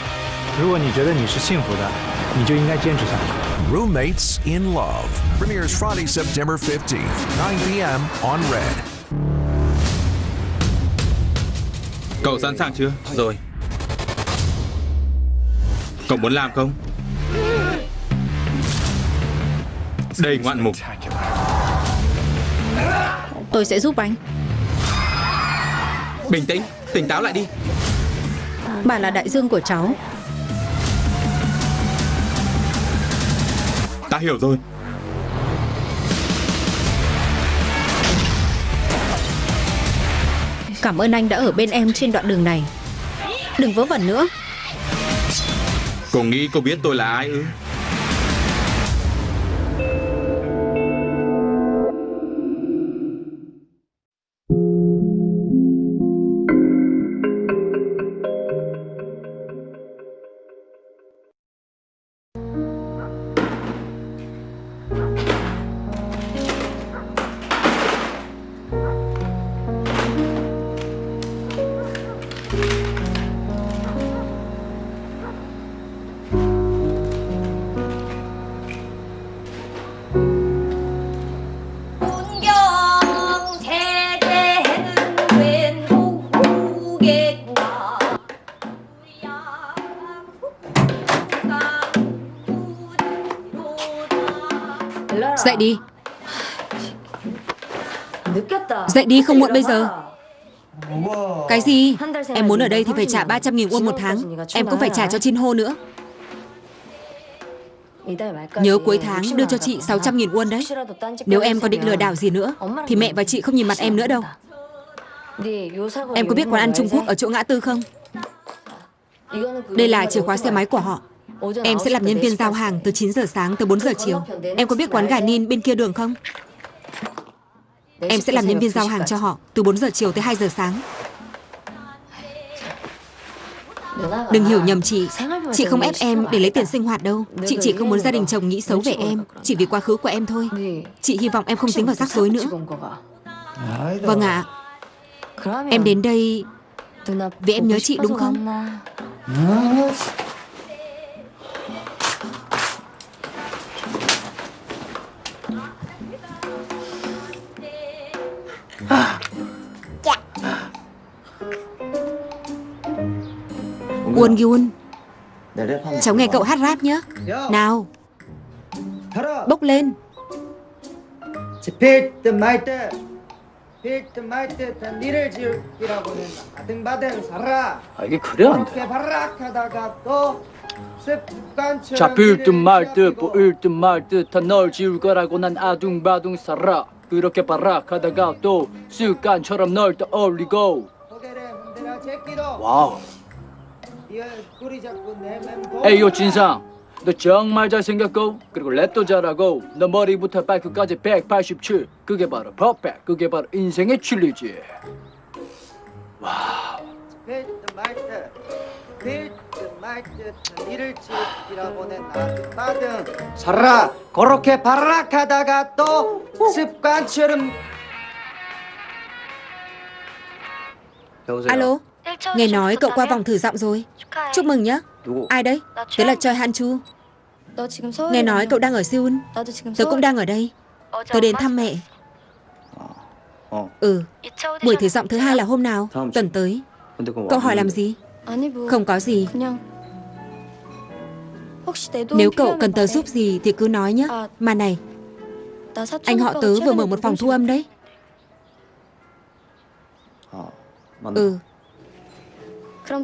如果你觉得你是幸福的，你就应该坚持下去。Roommates in Love premieres Friday, September 15th, 9 p.m. on Red. Cậu sẵn sàng chưa? Rồi. Cậu muốn làm không? Đây ngoạn mục. Tôi sẽ giúp anh Bình tĩnh, tỉnh táo lại đi Bà là đại dương của cháu Ta hiểu rồi. Cảm ơn anh đã ở bên em trên đoạn đường này Đừng vớ vẩn nữa Cô nghĩ cô biết tôi là ai ư? Dậy đi. Dậy đi không muộn bây giờ. Cái gì? Em muốn ở đây thì phải trả 300.000 won một tháng. Em cũng phải trả cho Chin Ho nữa. Nhớ cuối tháng đưa cho chị 600.000 won đấy. Nếu em còn định lừa đảo gì nữa Thì mẹ và chị không nhìn mặt em nữa đâu. Em có biết quán ăn Trung Quốc ở chỗ ngã tư không? Đây là chìa khóa xe máy của họ. Em sẽ làm nhân viên giao hàng từ 9 giờ sáng tới 4 giờ chiều. Em có biết quán gà Nin bên kia đường không? Em sẽ làm nhân viên giao hàng cho họ từ 4 giờ chiều tới 2 giờ sáng. Đừng hiểu nhầm chị. Chị không ép em để lấy tiền sinh hoạt đâu. Chị chỉ không muốn gia đình chồng nghĩ xấu về em Chỉ vì quá khứ của em thôi. Chị hy vọng em không dính vào rắc rối nữa. Vâng ạ. Em đến đây vì em nhớ chị đúng không Uôn Gyun Cháu nghe cậu hát rap nhé Nào Bốc lên 피트 마이트 피트 마이트 다 니를 지우기라고는 아등바등 살아 아, 이게 그래 안 돼. 그렇게 바락하다가 또 습관처럼 잡힐 듯 말 듯 보일 듯 말 듯 다 널 지울 거라고 난 아둥바둥 살아 그렇게 바락하다가 또 습관처럼 널 떠올리고. 와우. 에이요 진상. 너 정말 잘생겼고 그리고 랩도 잘하고 너 머리부터 발끝까지 187 그게 바로 퍼펙트 그게 바로 인생의 진리지. 말듯 이를 지키라고는 나든 살아 그렇게 발락하다가 또 습관처럼 Alo, nghe nói cậu qua vòng thử giọng rồi. Chúc mừng nhé. Ai đấy? Tớ là Choi Han Chu. 너 지금 서울에 Nghe nói cậu đang ở Seoul. 나도 지금 Tớ cũng đang ở đây. Tớ đến thăm mẹ. Ừ, buổi thử giọng thứ hai là hôm nào? Tuần tới. Cậu hỏi làm gì? 아니 뭐 Không có gì. Nếu cậu cần tớ giúp gì thì cứ nói nhé. Mà này Anh họ tớ vừa mở một phòng thu âm đấy. Ờ, ừ.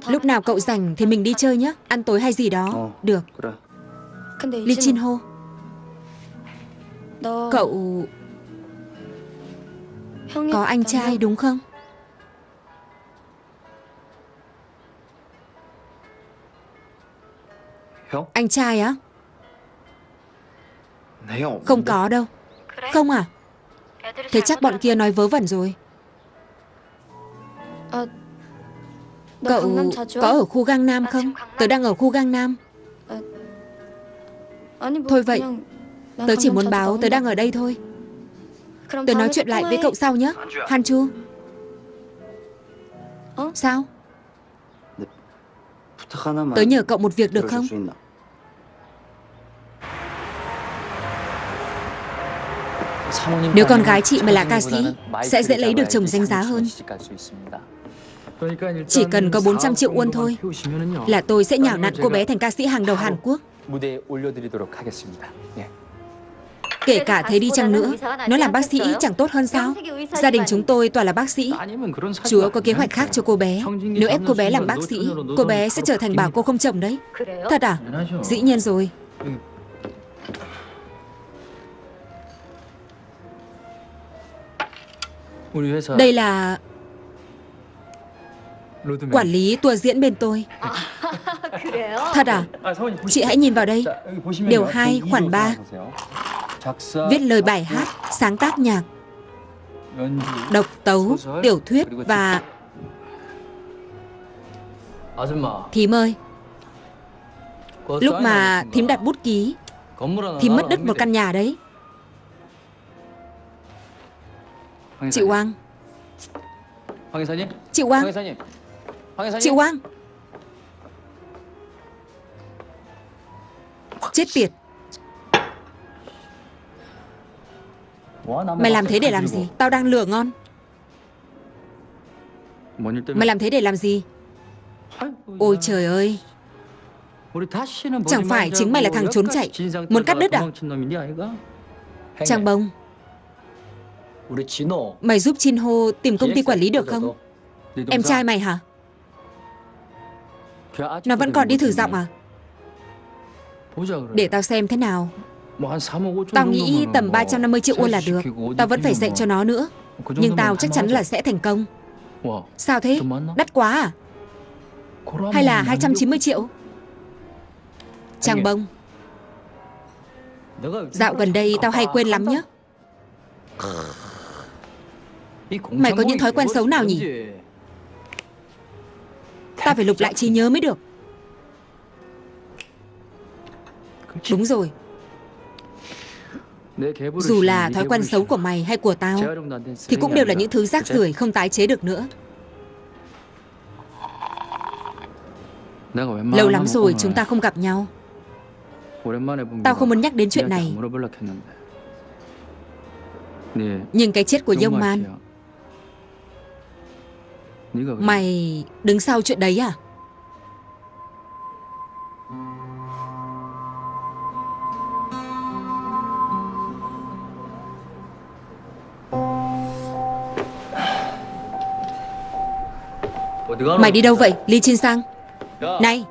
Lúc nào cậu rảnh thì mình đi chơi nhé. Ăn tối hay gì đó. Ờ, Được. Lee Chin Ho. Cậu Có anh trai đúng không? Anh trai á? Không? Có đâu. Không à? Thế chắc bọn kia nói vớ vẩn rồi. Cậu có ở khu Gang Nam không? Tớ đang ở khu Gang Nam. Thôi vậy Tớ chỉ muốn báo tớ đang ở đây thôi. Tớ nói chuyện lại với cậu sau nhé Han Chu. Sao? Tớ nhờ cậu một việc được không? Nếu con gái chị mà là ca sĩ, sẽ dễ lấy được chồng danh giá hơn. Chỉ cần có 400 triệu won thôi là tôi sẽ nhào nặn cô bé thành ca sĩ hàng đầu Hàn Quốc. Kể cả thế đi chăng nữa, nó làm bác sĩ chẳng tốt hơn sao? Gia đình chúng tôi toàn là bác sĩ. Chúa có kế hoạch khác cho cô bé. Nếu ép cô bé làm bác sĩ, cô bé sẽ trở thành bà cô không chồng đấy. Thật à? Dĩ nhiên rồi. Đây là... Quản lý tour diễn bên tôi. À, Thật à? Chị hãy nhìn vào đây. Điều 2 khoản 3 Viết lời bài hát, sáng tác nhạc. Độc tấu, tiểu thuyết và... Thím ơi. Lúc mà thím đặt bút ký Thím mất đứt một căn nhà đấy. Chị Quang. Chị Quang. Chị Wang Chết tiệt. Mày làm thế để làm gì? Tao đang lừa ngon. Mày làm thế để làm gì? Ôi trời ơi. Chẳng phải chính mày là thằng trốn chạy. Muốn cắt đứt à? Trang bông. Mày giúp Chin Ho tìm công ty quản lý được không? Em trai mày hả? Nó vẫn còn đi thử giọng à? à? Để tao xem thế nào. Tao nghĩ tầm 350 triệu won là được. Tao vẫn phải dạy cho nó nữa. Nhưng tao chắc chắn là sẽ thành công. Sao thế? Đắt quá à? Hay là 290 triệu? Trang bông. Dạo gần đây tao hay quên lắm nhé Mày có những thói quen xấu nào nhỉ? Ta phải lục lại trí nhớ mới được. Đúng rồi. Dù là thói quen xấu của mày hay của tao Thì cũng đều là những thứ rác rưởi không tái chế được nữa. Lâu lắm rồi chúng ta không gặp nhau. Tao không muốn nhắc đến chuyện này. Nhưng cái chết của Dông Man Mày đứng sau chuyện đấy à? Mày đi đâu vậy, Lý Chin Sang? Này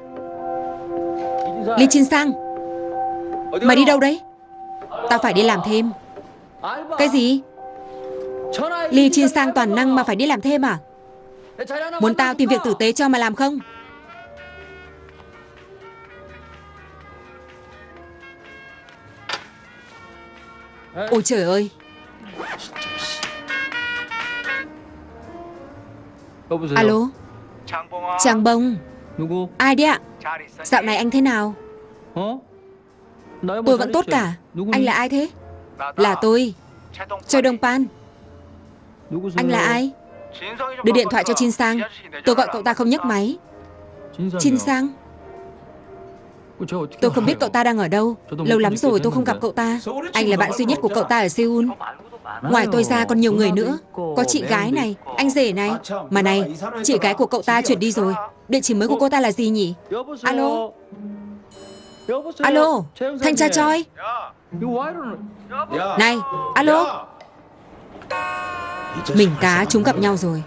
Lý Chin Sang Mày đi đâu đấy? Tao phải đi làm thêm Cái gì? Lý Chin Sang toàn năng mà phải đi làm thêm à? Muốn tao tìm việc tử tế cho mà làm không? Ôi trời ơi. Alo. Chàng bông. Ai đấy ạ? Dạo này anh thế nào? Tôi vẫn tốt cả. Anh là ai thế? Là tôi. Choi Đông Pan. Anh là ai? Đưa điện thoại cho Chin Sang. Tôi gọi cậu ta không nhấc máy. Chin Sang. Tôi không biết cậu ta đang ở đâu. Lâu lắm rồi tôi không gặp cậu ta. Anh là bạn duy nhất của cậu ta ở Seoul. Ngoài tôi ra còn nhiều người nữa. Có chị gái này, anh rể này. Mà này, chị gái của cậu ta chuyển đi rồi. Địa chỉ mới của cô ta là gì nhỉ? Alo? Alo, thanh tra Choi? Này, alo? Mình cá chúng gặp nhau rồi.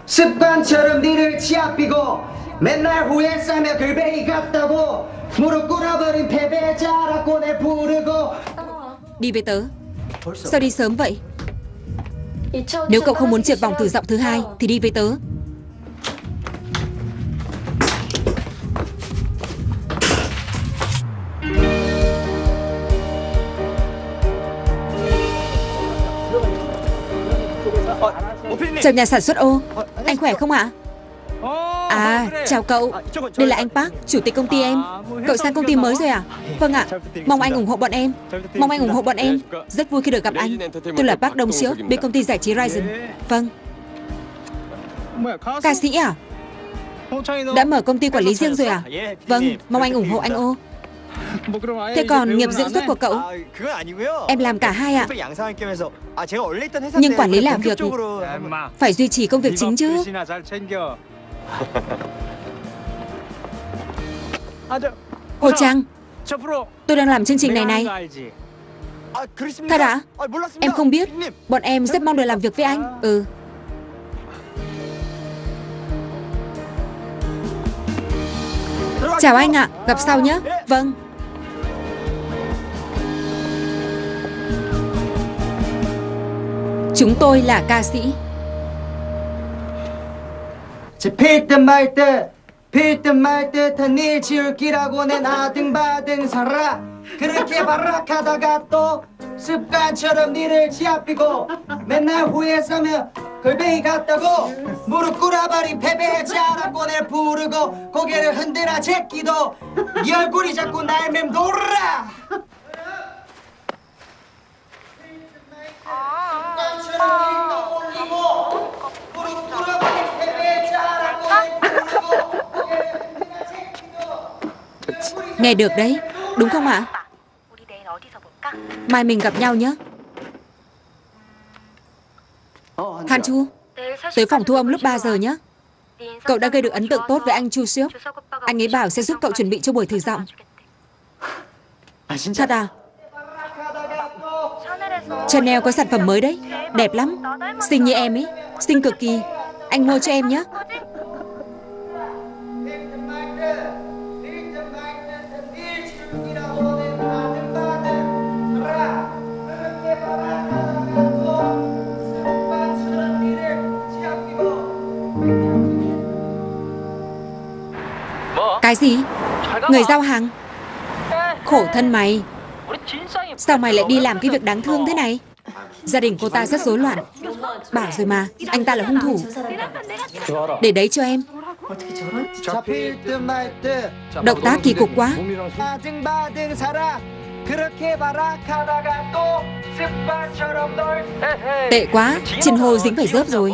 Đi với tớ. Sao đi sớm vậy? Nếu cậu không muốn triệt vòng từ giọng thứ hai Thì đi với tớ. Chào nhà sản xuất ô. Anh khỏe không ạ? À chào cậu. Đây là anh Park Chủ tịch công ty em. Cậu sang công ty mới rồi à Vâng ạ. Mong anh ủng hộ bọn em. Mong anh ủng hộ bọn em. Rất vui khi được gặp anh. Tôi là Park Đông Siêu Bên công ty giải trí Ryzen. Vâng. Ca sĩ à Đã mở công ty quản lý riêng rồi à Vâng Mong anh ủng hộ anh ô Thế còn nghiệp diễn xuất của cậu? Em làm cả hai ạ. Nhưng quản lý làm việc phải duy trì công việc chính chứ. Hồ Trang, tôi đang làm chương trình này này. Thật ạ? À? Em không biết. Bọn em rất mong được làm việc với anh. Ừ. Chào anh ạ, à, gặp sau nhé. Vâng. Chúng tôi là ca sĩ. Peter Peter 그렇게 발락하다가 또 습관처럼 니를 지압히고 맨날 후회 싸며 골뱅이 같다고 무릎 꿇어버린 패배자라고 날 부르고 고개를 흔들어 제끼도 네 얼굴이 자꾸 날 맴돌아. 습관처럼 제끼도 Nghe được đấy Đúng không ạ? Mai mình gặp nhau nhé. Han Chu, Tới phòng thu âm lúc 3 giờ nhé. Cậu đã gây được ấn tượng tốt với anh Chu siêu. Anh ấy bảo sẽ giúp cậu chuẩn bị cho buổi thử giọng. Thật à? Chanel có sản phẩm mới đấy. Đẹp lắm. Xinh như em ấy. Xinh cực kỳ. Anh mua cho em nhé. Cái gì? Người giao hàng? Khổ thân mày. Sao mày lại đi làm cái việc đáng thương thế này? Gia đình cô ta rất rối loạn. Bảo rồi mà Anh ta là hung thủ. Để đấy cho em. Động tác kỳ cục quá. Tệ quá Trên hồ dính phải rớp rồi.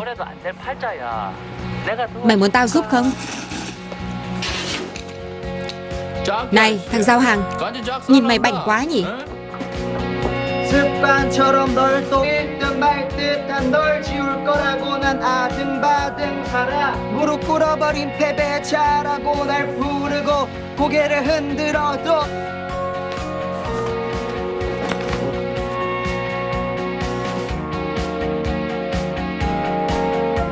Mày muốn tao giúp không? Này thằng giao hàng Nhìn mày bảnh quá nhỉ 습관처럼 널또 필듯 말듯한 널 지울 거라고 난 아등바등 살아 무릎 꿇어버린 패배자라고 날 부르고 고개를 흔들어도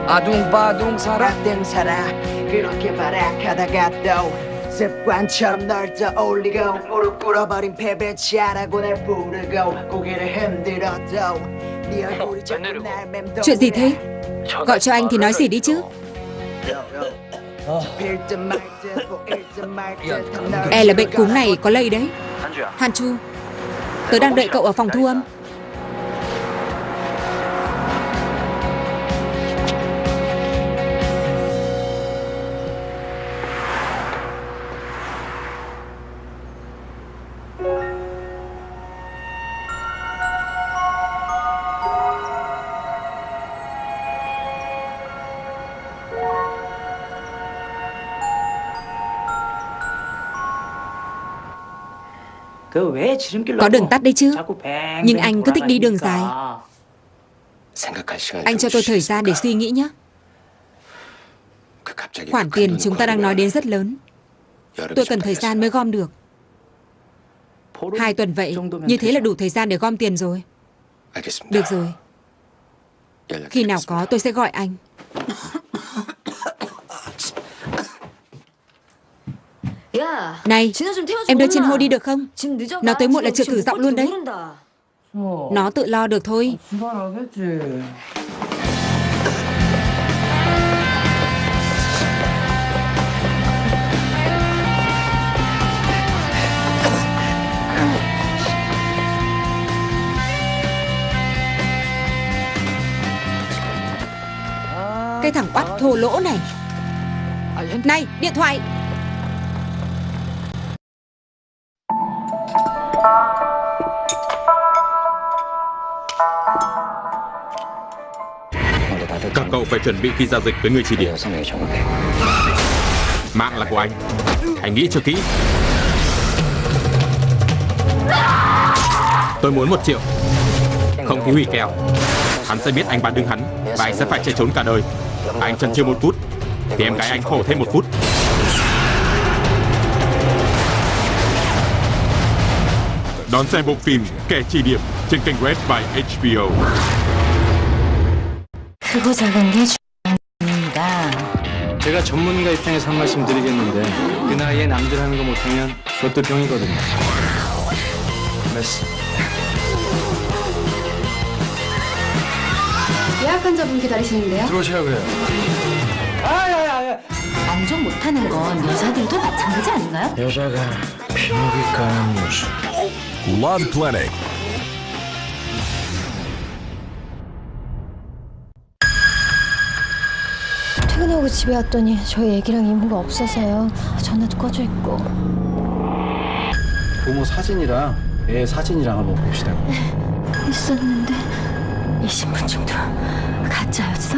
아둥바둥 살아 등 살아 그렇게 발악하다가 또 습관처럼 널 떠올리고 무릎 꿇어버린 패배자라고 날 부르고 고개를 흔들어도 네 얼굴이 자꾸 날 맴돌아 Chuyện gì thế Gọi cho anh thì nói gì đi chứ 필듯 말듯 보일듯 말듯한 널 E là bệnh cúm này có lây đấy 한주야. Han Chu Tớ đang đợi cậu ở phòng thu âm Có đường tắt đấy chứ. Nhưng anh cứ thích đi đường dài Anh cho tôi thời gian để suy nghĩ nhé. Khoản tiền chúng ta đang nói đến rất lớn. Tôi cần thời gian mới gom được. Hai tuần vậy Như thế là đủ thời gian để gom tiền rồi. Được rồi. Khi nào có tôi sẽ gọi anh Này Em đưa Chin Ho đi được không? Nó tới muộn là chưa cử giọng luôn đấy. Nó tự lo được thôi. Cái thằng oắt thô lỗ này. Này điện thoại Các cậu phải chuẩn bị khi giao dịch với người chỉ điểm. Mạng là của anh. Hãy nghĩ cho kỹ. Tôi muốn một triệu. Không ký hủy kèo. Hắn sẽ biết anh bán đứng hắn Và anh sẽ phải chạy trốn cả đời. Anh chần chừ một phút Thì em gái anh khổ thêm một phút Đón xem bộ phim Kẻ chỉ điểm trên kênh Red by HBO. 크고 작은 게 중요합니다. 제가 전문가 입장에서 한 말씀 드리겠는데 그 나이에 남들 하는 거 못하면 그것도 병이거든요. 메스. 예약 환자분 기다리시는데요. 들어오시라고요. 아야야야. 만족 못하는 건 여자들도 마찬가지 아닌가요? 여자가 비목이 까는 모습. Love Clinic. 퇴근하고 집에 왔더니 저희 애기랑 이모가 없어서요. 전화도 꺼져 있고. 부모 사진이랑 애 사진이랑 한번 봅시다. 있었는데 이 신분증도 가짜였어?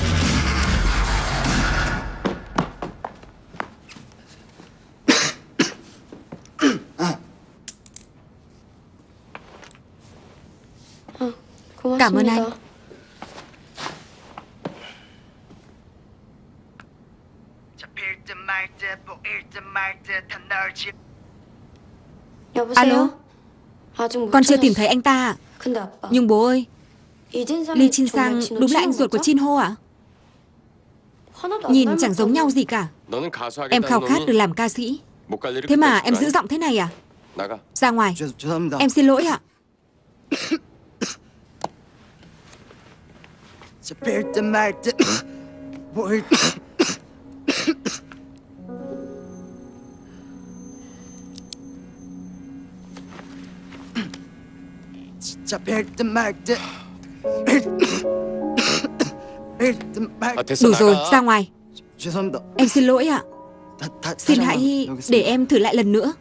Cảm ơn anh. Alo? Con chưa tìm thấy anh ta ạ Nhưng bố ơi Lee Chin Sang đúng là anh ruột của Chin Ho ạ Nhìn chẳng giống nhau gì cả. Em khao khát được làm ca sĩ. Thế mà em giữ giọng thế này à? Ra ngoài. Em xin lỗi ạ. 잡 Speerte Märte wollten. Speerte Märte. Đủ rồi, ra ngoài. Em xin lỗi ạ. Xin hãy để em thử lại lần nữa.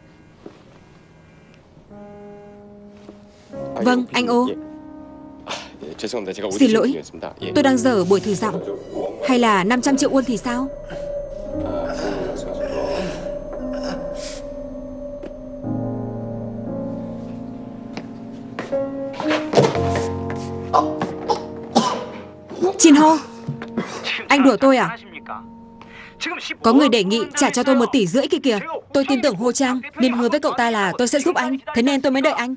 Vâng, anh ô. Xin lỗi. Tôi đang dở buổi thử giọng. Hay là 500 triệu won thì sao? Chin Ho Anh đùa tôi à? Có người đề nghị trả cho tôi một tỷ rưỡi kia kìa. Tôi tin tưởng Ho Trang Nên hứa với cậu ta là tôi sẽ giúp anh. Thế nên tôi mới đợi anh.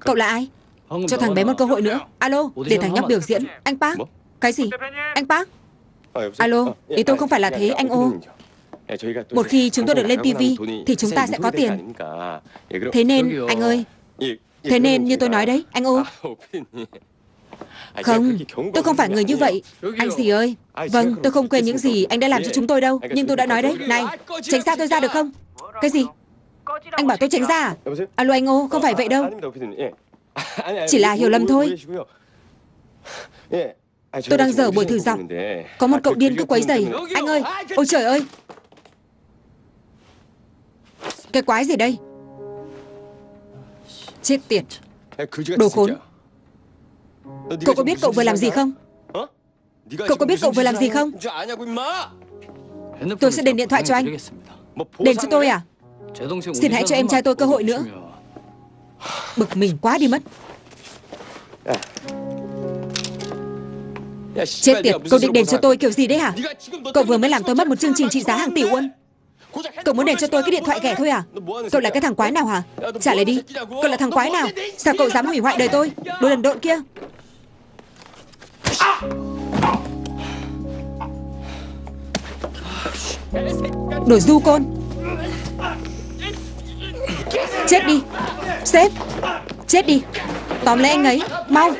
Cậu là ai Cho thằng bé một cơ hội nữa. Alo Để thằng nhóc biểu diễn. Anh Park Cái gì? Anh Park? Alo Ý tôi không phải là thế anh ô. Một khi chúng tôi được lên TV Thì chúng ta sẽ có tiền. Thế nên anh ơi. Thế nên như tôi nói đấy Anh ô. Không Tôi không phải người như vậy. Anh gì ơi? Vâng tôi không quên những gì anh đã làm cho chúng tôi đâu. Nhưng tôi đã nói đấy. Này Tránh xa tôi ra được không? Cái gì? Anh bảo tôi tránh ra à? Alo anh ô, không phải vậy đâu. Chỉ là hiểu lầm thôi. Tôi đang dở buổi thử giọng. Có một cậu điên cứ quấy rầy. Anh ơi, ôi trời ơi. Cái quái gì đây? Chết tiệt. Đồ khốn. Cậu có biết cậu vừa làm gì không? Cậu có biết cậu vừa làm gì không? Tôi sẽ đền điện thoại cho anh. Đền cho tôi à? Xin hãy cho em trai tôi cơ hội nữa. Bực mình quá đi mất. Chết tiệt, cậu định đền cho tôi kiểu gì đấy hả? Cậu vừa mới làm tôi mất một chương trình trị giá hàng tỷ won. Cậu muốn đền cho tôi cái điện thoại ghẻ thôi à? Cậu là cái thằng quái nào hả? Trả lời đi. Cậu là thằng quái nào? Sao cậu dám hủy hoại đời tôi? Đồ đần độn kia. Đồ du côn. Chết đi. Sếp. Chết đi. Tóm lấy anh ấy. Mau.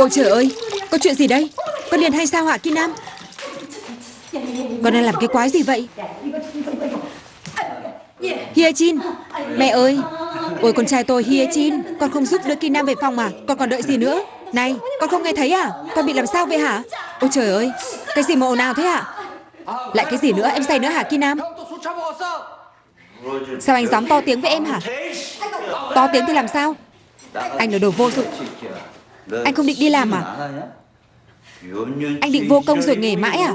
Ôi trời ơi, có chuyện gì đây? Con điên hay sao hả Kim Nam? Con đang làm cái quái gì vậy? Hia Chin Mẹ ơi. Ôi con trai tôi Hia Chin Con không giúp đưa Kim Nam về phòng à Con còn đợi gì nữa? Này con không nghe thấy à? Con bị làm sao vậy hả? Ôi trời ơi Cái gì mà ồn ào thế hả Lại cái gì nữa em say nữa hả Kim Nam? Sao anh dám to tiếng với em hả? To tiếng thì làm sao? Anh là đồ vô dụng. Anh không định đi làm à? Anh định vô công rồi nghề mãi à?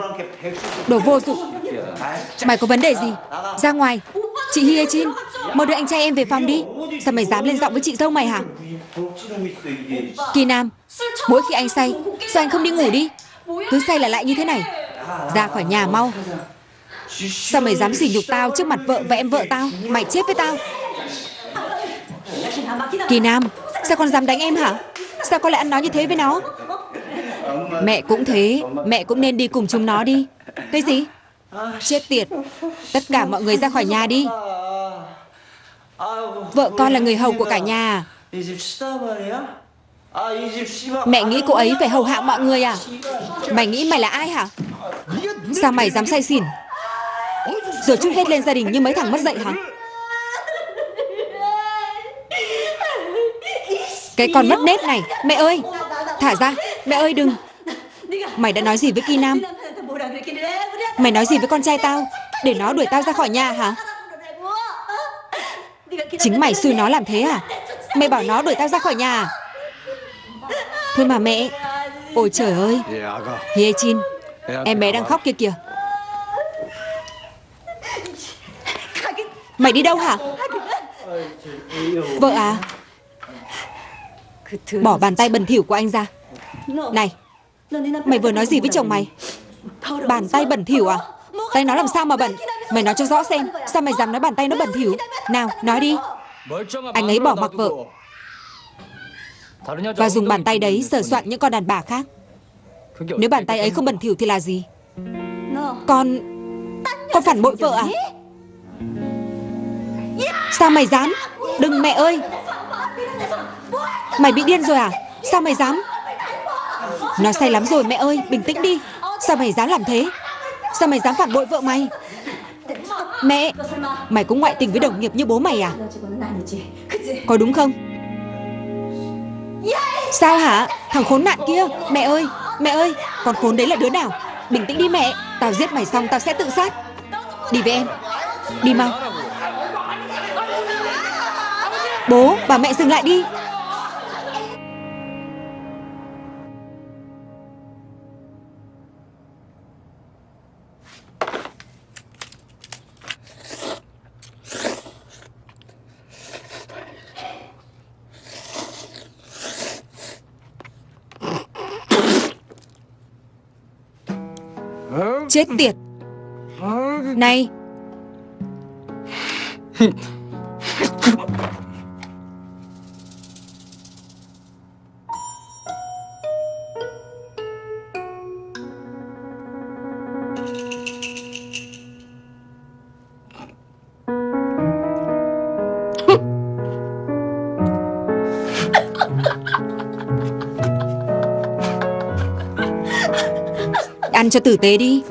Đồ vô dụng. Mày có vấn đề gì? Ra ngoài. Chị Hie Chin? Mau đưa anh trai em về phòng đi. Sao mày dám lên giọng với chị dâu mày hả? Kỳ Nam Mỗi khi anh say Sao anh không đi ngủ đi? Cứ say là lại như thế này. Ra khỏi nhà mau. Sao mày dám sỉ nhục tao trước mặt vợ và em vợ tao? Mày chết với tao. Kỳ Nam Sao con dám đánh em hả Sao con lại ăn nói như thế với nó? Mẹ cũng thế. Mẹ cũng nên đi cùng chúng nó đi. Cái gì? Chết tiệt. Tất cả mọi người ra khỏi nhà đi. Vợ con là người hầu của cả nhà. Mẹ nghĩ cô ấy phải hầu hạ mọi người à? Mày nghĩ mày là ai hả? Sao mày dám say xỉn? Rồi chút hết lên gia đình như mấy thằng mất dạy hả? Cái con mất nết này, Mẹ ơi, Thả ra, Mẹ ơi đừng. Mày đã nói gì với Ki Nam Mày nói gì với con trai tao? Để nó đuổi tao ra khỏi nhà hả? Chính mày xui nó làm thế à? Mày bảo nó đuổi tao ra khỏi nhà à? Thôi mà mẹ, Ôi trời ơi. Hie Chin, Em bé đang khóc kia kìa. Mày đi đâu hả? Vợ à? Bỏ bàn tay bẩn thỉu của anh ra Này Mày vừa nói gì với chồng mày Bàn tay bẩn thỉu à Tay nó làm sao mà bẩn Mày nói cho rõ xem Sao mày dám nói bàn tay nó bẩn thỉu Nào nói đi Anh ấy bỏ mặc vợ Và dùng bàn tay đấy sờ soạn những con đàn bà khác Nếu bàn tay ấy không bẩn thỉu thì là gì Con Con phản bội vợ à Sao mày dám Đừng mẹ ơi Mày bị điên rồi à? Sao mày dám? Nó say lắm rồi, mẹ ơi, Bình tĩnh đi. Sao mày dám làm thế? Sao mày dám phản bội vợ mày? Mẹ, Mày cũng ngoại tình với đồng nghiệp như bố mày à? Có đúng không? Sao hả? Thằng khốn nạn kia. Mẹ ơi Mẹ ơi, Con khốn đấy là đứa nào? Bình tĩnh đi mẹ. Tao giết mày xong, tao sẽ tự sát. Đi với em. Đi mau. Bố, Bà mẹ dừng lại đi. Chết tiệt. Này. Ăn cho tử tế đi.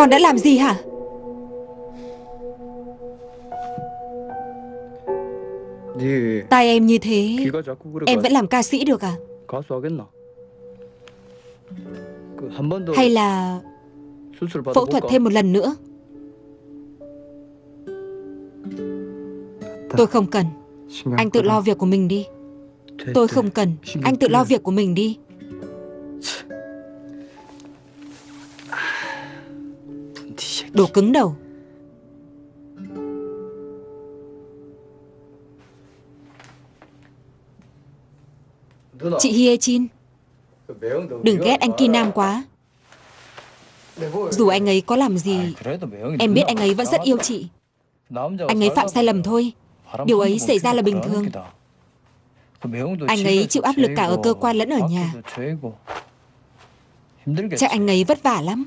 Con đã làm gì hả? Tay em như thế, Em vẫn làm ca sĩ được à? Hay là Phẫu thuật thêm một lần nữa? Tôi không cần. Anh tự lo việc của mình đi. Tôi không cần. Anh tự lo việc của mình đi. Đồ cứng đầu. Chị Hie Chin. Đừng ghét anh Kinam quá. Dù anh ấy có làm gì Em biết anh ấy vẫn rất yêu chị. Anh ấy phạm sai lầm thôi. Điều ấy xảy ra là bình thường. Anh ấy chịu áp lực cả ở cơ quan lẫn ở nhà. Cha anh ấy vất vả lắm.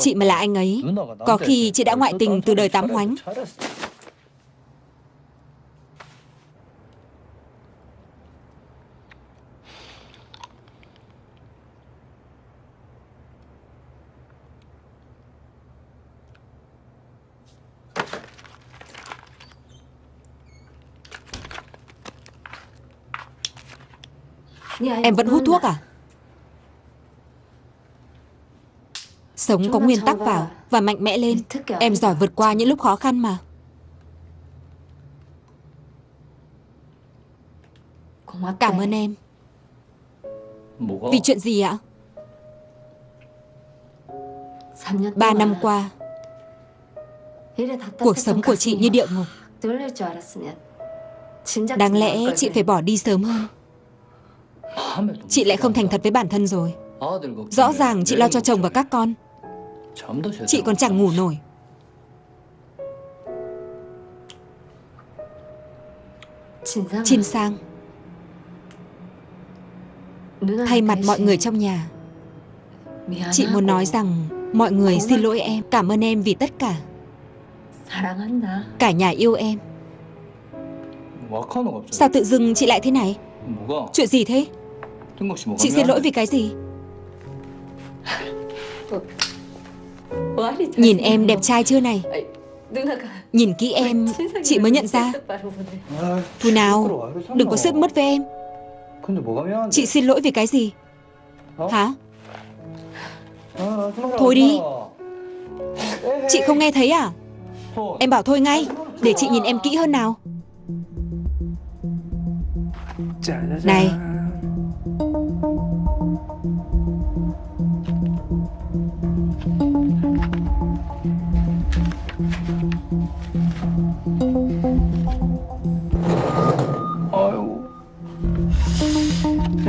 Chị mà là anh ấy. Có khi chị đã ngoại tình từ đời tám hoánh. Em vẫn hút thuốc à? Sống có nguyên tắc vào và mạnh mẽ lên. Em giỏi vượt qua những lúc khó khăn mà. Cảm ơn em. Vì chuyện gì ạ? Ba năm qua Cuộc sống của chị như địa ngục. Đáng lẽ chị phải bỏ đi sớm hơn. Chị lại không thành thật với bản thân rồi. Rõ ràng chị lo cho chồng và các con. Chị còn chẳng ngủ nổi. Chin Sang. Thay mặt mọi người trong nhà. Chị muốn nói rằng Mọi người xin lỗi em Cảm ơn em vì tất cả. Cả nhà yêu em. Sao tự dưng chị lại thế này? Chuyện gì thế? Chị xin lỗi vì cái gì? Nhìn em đẹp trai chưa này? Nhìn kỹ em, Chị mới nhận ra. Thôi nào, Đừng có sức mất với em. Chị xin lỗi vì cái gì? Hả? Thôi đi. Chị không nghe thấy à? Em bảo thôi ngay, Để chị nhìn em kỹ hơn nào. Này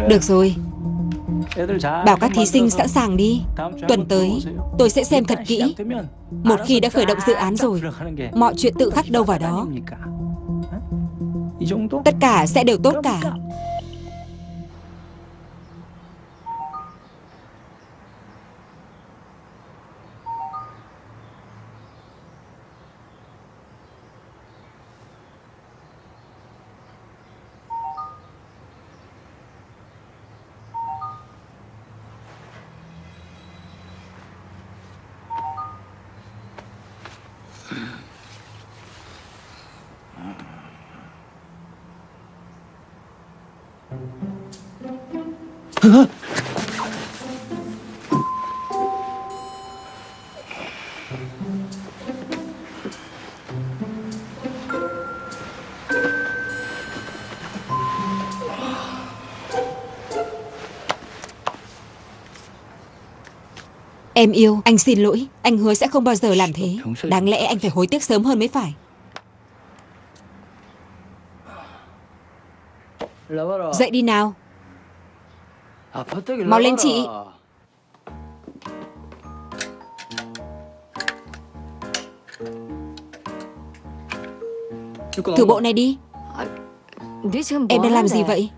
Được rồi. Bảo các thí sinh sẵn sàng đi. Tuần tới, tôi sẽ xem thật kỹ. Một khi đã khởi động dự án rồi, Mọi chuyện tự khắc đâu vào đó. Tất cả sẽ đều tốt cả. Em yêu, anh xin lỗi. Anh hứa sẽ không bao giờ làm thế. Đáng lẽ anh phải hối tiếc sớm hơn mới phải. Dậy đi nào. Mau lên chị. Thử bộ này đi. Em đang làm gì vậy?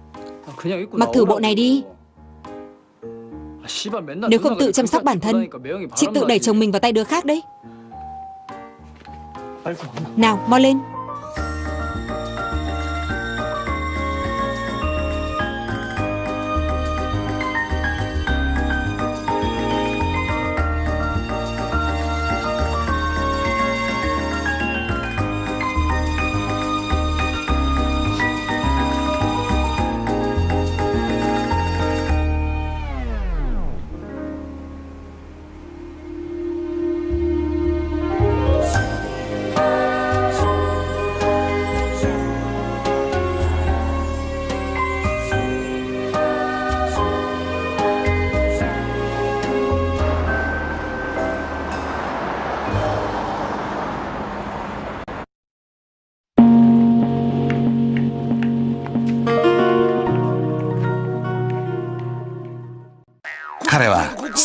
Mặc thử bộ này đi Nếu không tự chăm sóc bản thân Chị tự đẩy chồng mình vào tay đứa khác đấy. Nào mau lên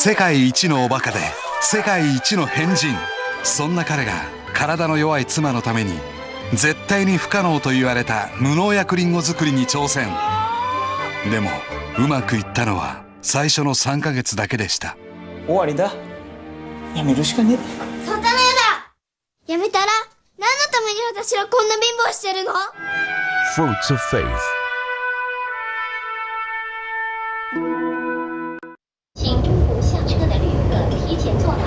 世界一のおバカで世界一の変人。そんな彼が体の弱い妻のために絶対に不可能と言われた無農薬リンゴ作りに挑戦。でもうまくいったのは最初の3ヶ月だけでした。終わりだ。やめるしかねそんなのやだ。やめたら何のために私はこんな貧乏してるの？Fruits of Faith. 客提前做好。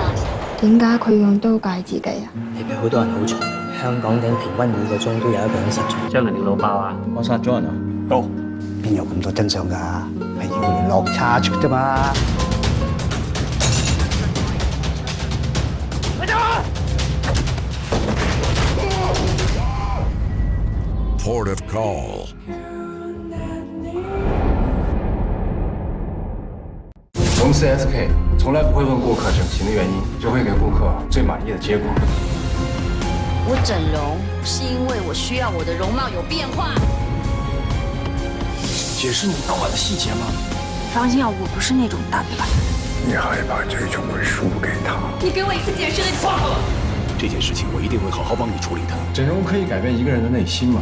點解佢用刀戒自己啊？你比好多人好嘈，香港顶平均每個鐘都有一個人失蹤。將來條路爆啊！我殺咗人啊！到邊有咁多真相㗎？係要聯絡差出啫嘛。Port of Call. 我们 CSK 从来不会问顾客整形的原因，只会给顾客最满意的结果。我整容是因为我需要我的容貌有变化。解释你当晚的细节吗？放心啊，我不是那种大牌。你害怕这种会输给他。你给我一次解释的机会。这件事情我一定会好好帮你处理的。整容可以改变一个人的内心吗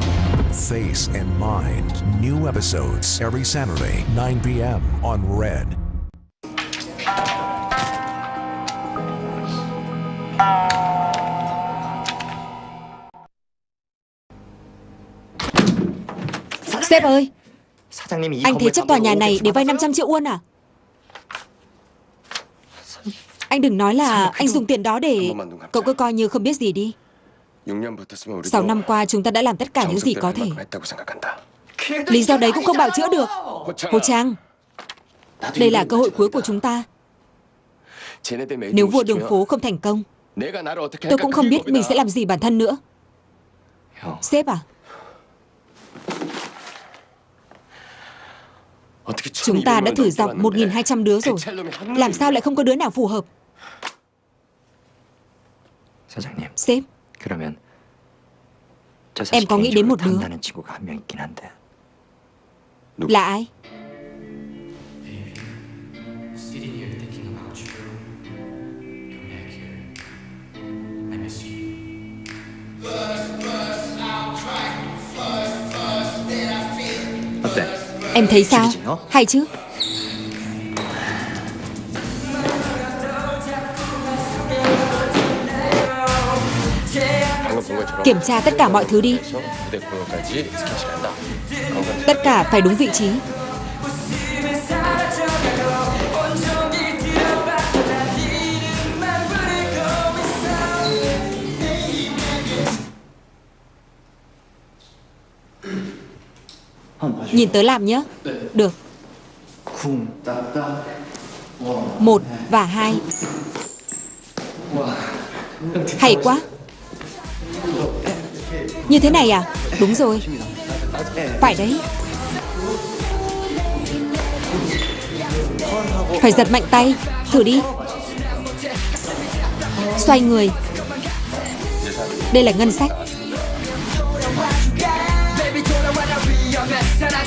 ？Face and Mind. New episodes every Saturday, 9 p.m. on Red. Sếp ơi. Anh thế chấp tòa nhà này để vay 500 triệu won à? Anh đừng nói là anh dùng tiền đó để Cậu cứ coi như không biết gì đi. 6 năm qua chúng ta đã làm tất cả những gì có thể. Lý do đấy cũng không bảo chữa được. Hồ Trang Đây là cơ hội cuối của chúng ta. Nếu vua đường phố không thành công Tôi cũng không biết mình sẽ làm gì bản thân nữa. Sếp à? Chúng ta đã thử dọc 1.200 đứa rồi. Làm sao lại không có đứa nào phù hợp? Sếp? Em có nghĩ đến một đứa? Là ai? Em thấy sao? Hay chứ? Kiểm tra tất cả mọi thứ đi. Tất cả phải đúng vị trí. Nhìn tớ làm nhé Được. Một và hai. Hay quá. Như thế này à? Đúng rồi. Phải đấy. Phải giật mạnh tay. Thử đi. Xoay người. Đây là ngân sách.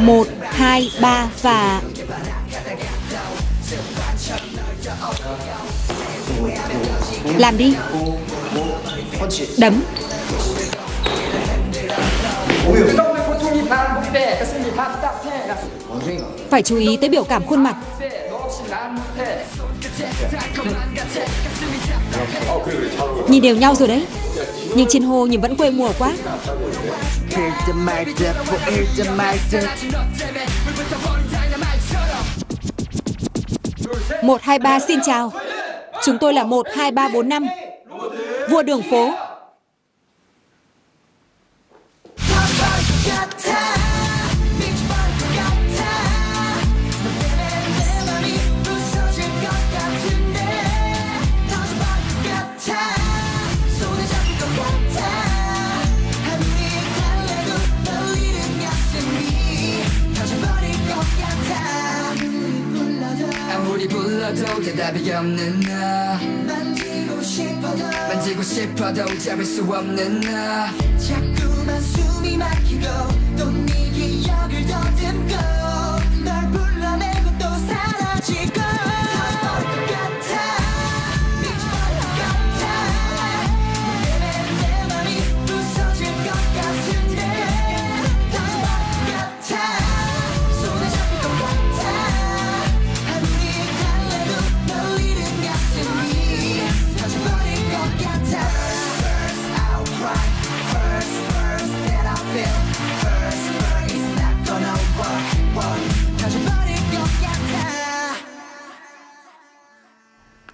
Một, hai, ba và Làm đi. Đấm. Phải chú ý tới biểu cảm khuôn mặt. Nhìn đều nhau rồi đấy. Nhưng trên hồ nhìn vẫn quê mùa quá. Một, hai, ba, xin chào. Chúng tôi là một, hai, ba, bốn, năm. Vua đường phố. 불러도 대답이 없는 나. 만지고 싶어도 만지고 싶어도 잡을 수 없는 나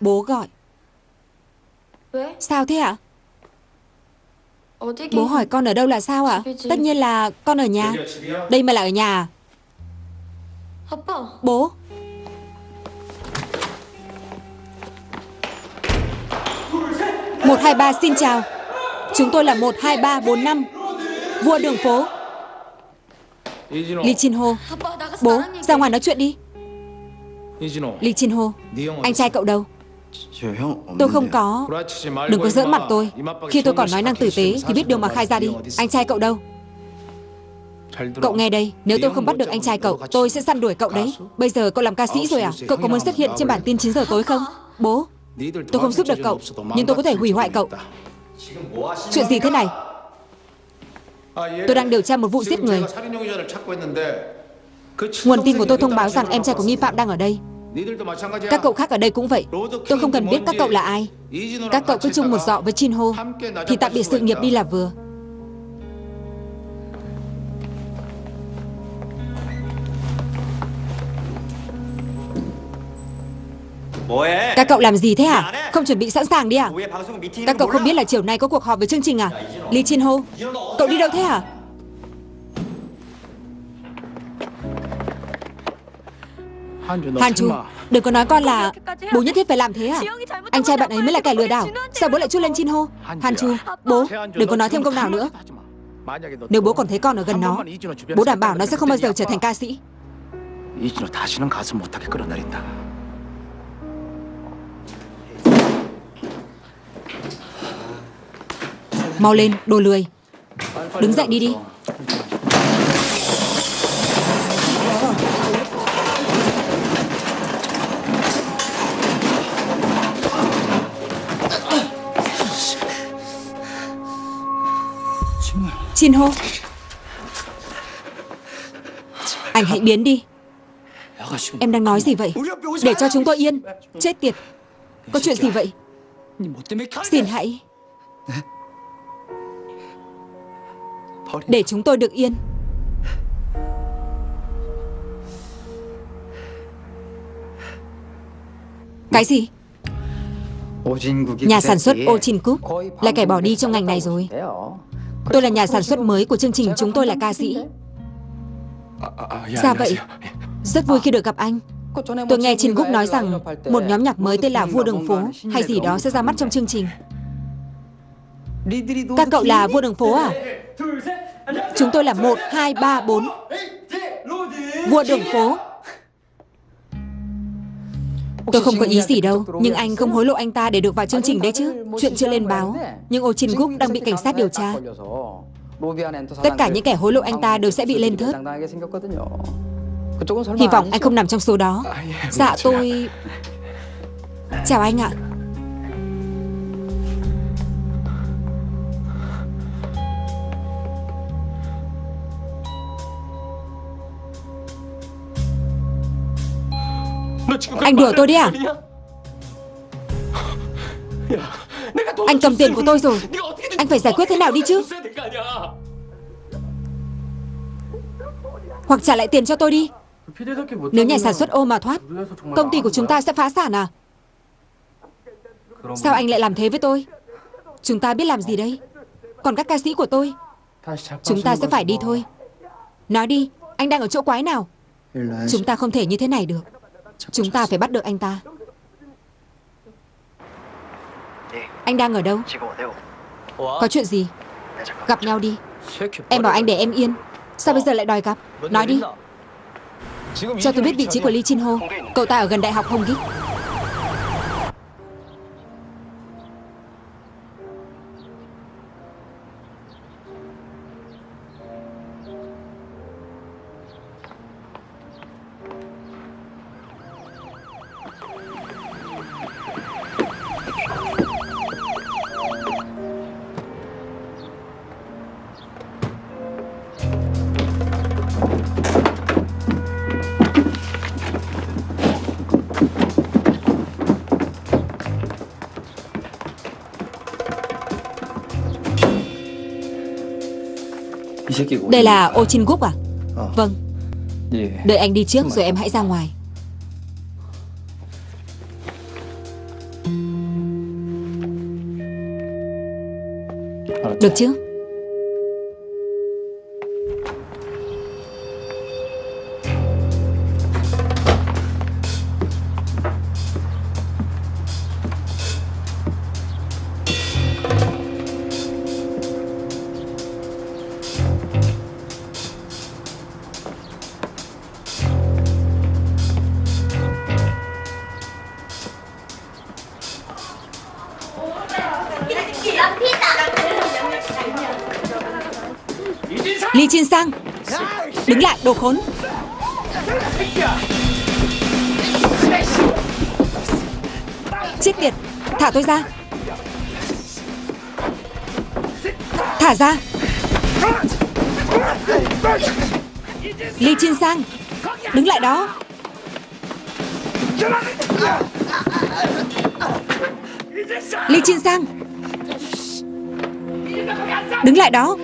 Bố gọi. Sao thế ạ? Bố hỏi con ở đâu là sao ạ? Tất nhiên là con ở nhà. Đây mà là ở nhà. Bố. một hai ba xin chào. Chúng tôi là một hai ba bốn năm Vua đường phố. Lý Chin Ho Bố, ra ngoài nói chuyện đi. Lý Chin Ho Anh trai cậu đâu? Tôi không có. Đừng có giỡn mặt tôi. Khi tôi còn nói năng tử tế Thì biết điều mà khai ra đi. Anh trai cậu đâu? Cậu nghe đây, Nếu tôi không bắt được anh trai cậu, Tôi sẽ săn đuổi cậu đấy. Bây giờ cậu làm ca sĩ rồi à? Cậu có muốn xuất hiện trên bản tin 9 giờ tối không? Bố, Tôi không giúp được cậu, Nhưng tôi có thể hủy hoại cậu. Chuyện gì thế này? Tôi đang điều tra một vụ giết người. Nguồn tin của tôi thông báo rằng em trai của nghi phạm đang ở đây. Các cậu khác ở đây cũng vậy. Tôi không cần biết các cậu là ai. Các cậu cứ chung một dọ với Chin Ho Thì tạm biệt sự nghiệp đi là vừa. Các cậu làm gì thế hả? Không chuẩn bị sẵn sàng đi à? Các cậu không biết là chiều nay có cuộc họp với chương trình à? Lee Chin Ho Cậu đi đâu thế hả? Hàn Chu Đừng có nói con là Bố nhất thiết phải làm thế à? Anh trai bạn ấy mới là kẻ lừa đảo Sao bố lại chút lên Chin Ho? Hàn Chu Bố Đừng có nói thêm câu nào nữa Nếu bố còn thấy con ở gần nó Bố đảm bảo nó sẽ không bao giờ trở thành ca sĩ 이진호 다시는 가수 못하게 끌어내린다. Mau lên, đồ lười Đứng dậy đi đi Chin hô. Anh hãy biến đi. Em đang nói gì vậy? Để cho chúng tôi yên. Chết tiệt. Có chuyện gì vậy? Xin hãy. Để chúng tôi được yên. Cái gì? Nhà sản xuất Ochin Cook Là kẻ bỏ đi trong ngành này rồi Tôi là nhà sản xuất mới của chương trình Chúng tôi là ca sĩ. Dạ vậy Rất vui khi được gặp anh. Tôi nghe Chin Cook nói rằng Một nhóm nhạc mới tên là Vua Đường Phố Hay gì đó sẽ ra mắt trong chương trình. Các cậu là Vua Đường Phố à? Chúng tôi là 1, 2, 3, 4 Vua Đường Phố Tôi không có ý gì đâu Nhưng anh không hối lộ anh ta để được vào chương trình đấy chứ. Chuyện chưa lên báo Nhưng Ô Chin Gúc đang bị cảnh sát điều tra. Tất cả những kẻ hối lộ anh ta đều sẽ bị lên thớt. Hy vọng anh không nằm trong số đó. Dạ tôi Chào anh ạ Anh đùa tôi đi à? Anh cầm tiền của tôi rồi. Anh phải giải quyết thế nào đi chứ? Hoặc trả lại tiền cho tôi đi. Nếu nhà sản xuất ô mà thoát Công ty của chúng ta sẽ phá sản à? Sao anh lại làm thế với tôi? Chúng ta biết làm gì đây? Còn các ca sĩ của tôi. Chúng ta sẽ phải đi thôi. Nói đi Anh đang ở chỗ quái nào? Chúng ta không thể như thế này được Chúng ta phải bắt được anh ta. Anh đang ở đâu? Có chuyện gì? Gặp nhau đi. Em bảo anh để em yên. Sao bây giờ lại đòi gặp? Nói đi. Cho tôi biết vị trí của Lee Chin Ho. Cậu ta ở gần đại học Hồng Gip Đây là ô Chin Gúc à Vâng. Đợi anh đi trước rồi em hãy ra ngoài. Được chứ tôi ra. Thả ra. Lee Chin Sang, Đứng lại đó. Lee Chin Sang, Đứng lại đó.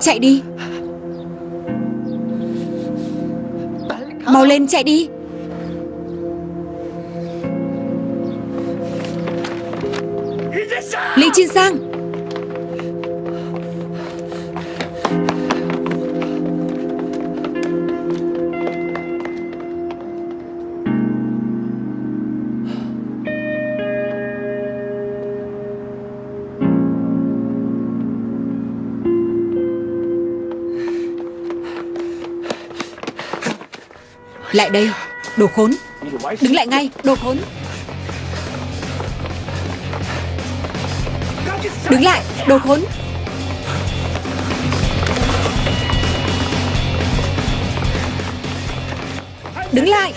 Chạy đi. Mau lên, chạy đi. Lại đây, đồ khốn. Đứng lại ngay, đồ khốn. Đứng lại, đồ khốn. Đứng lại.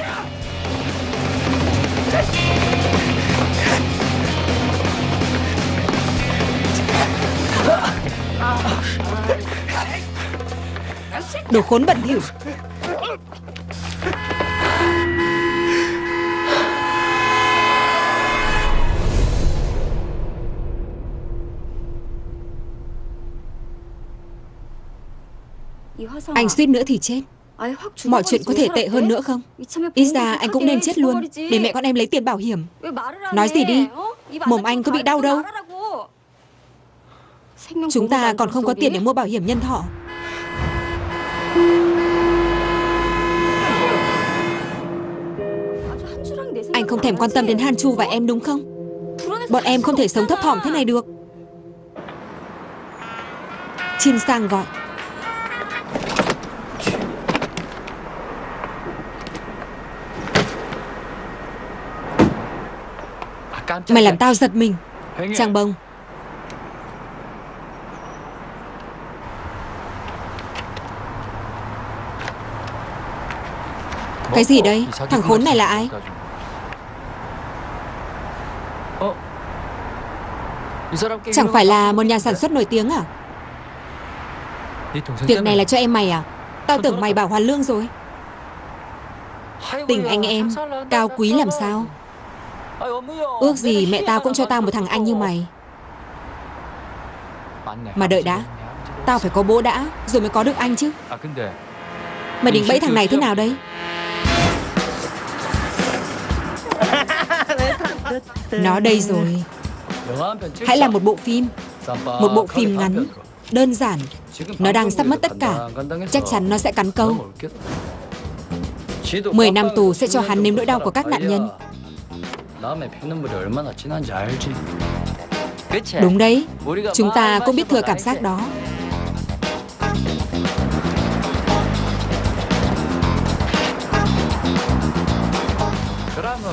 Đồ khốn bẩn thỉu Anh suýt nữa thì chết. Mọi chuyện có thể tệ hơn nữa không? Ít ra anh cũng nên chết luôn, Để mẹ con em lấy tiền bảo hiểm. Nói gì đi, Mồm anh có bị đau đâu. Chúng ta còn không có tiền để mua bảo hiểm nhân thọ. Anh không thèm quan tâm đến Han Chu và em đúng không? Bọn em không thể sống thấp thỏm thế này được. Chin Sang gọi. Mày làm tao giật mình. Trang bông. Cái gì đây Thằng khốn này là ai? Chẳng phải là một nhà sản xuất nổi tiếng à? Việc này là cho em mày à? Tao tưởng mày bảo hoàn lương rồi. Tình anh em Cao quý làm sao Ước gì mẹ tao cũng cho tao một thằng anh như mày. Mà đợi đã, Tao phải có bố đã, Rồi mới có được anh chứ. Mày định bẫy thằng này thế nào đấy? Nó đây rồi. Hãy làm một bộ phim. Một bộ phim ngắn, Đơn giản. Nó đang sắp mất tất cả. Chắc chắn nó sẽ cắn câu. 10 năm tù sẽ cho hắn nếm nỗi đau của các nạn nhân. Đúng đấy. Chúng ta cũng biết thừa cảm giác đó.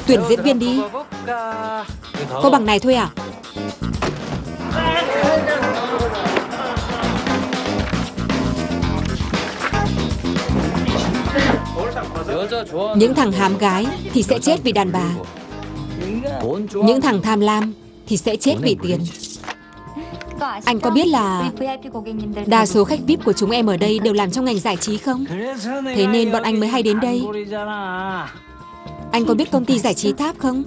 Tuyển diễn viên đi. Có bằng này thôi à? Những thằng hám gái thì sẽ chết vì đàn bà những thằng tham lam thì sẽ chết vì tiền. Anh có biết là đa số khách VIP của chúng em ở đây đều làm trong ngành giải trí không? Thế nên bọn anh mới hay đến đây. Anh có biết công ty giải trí Tháp không?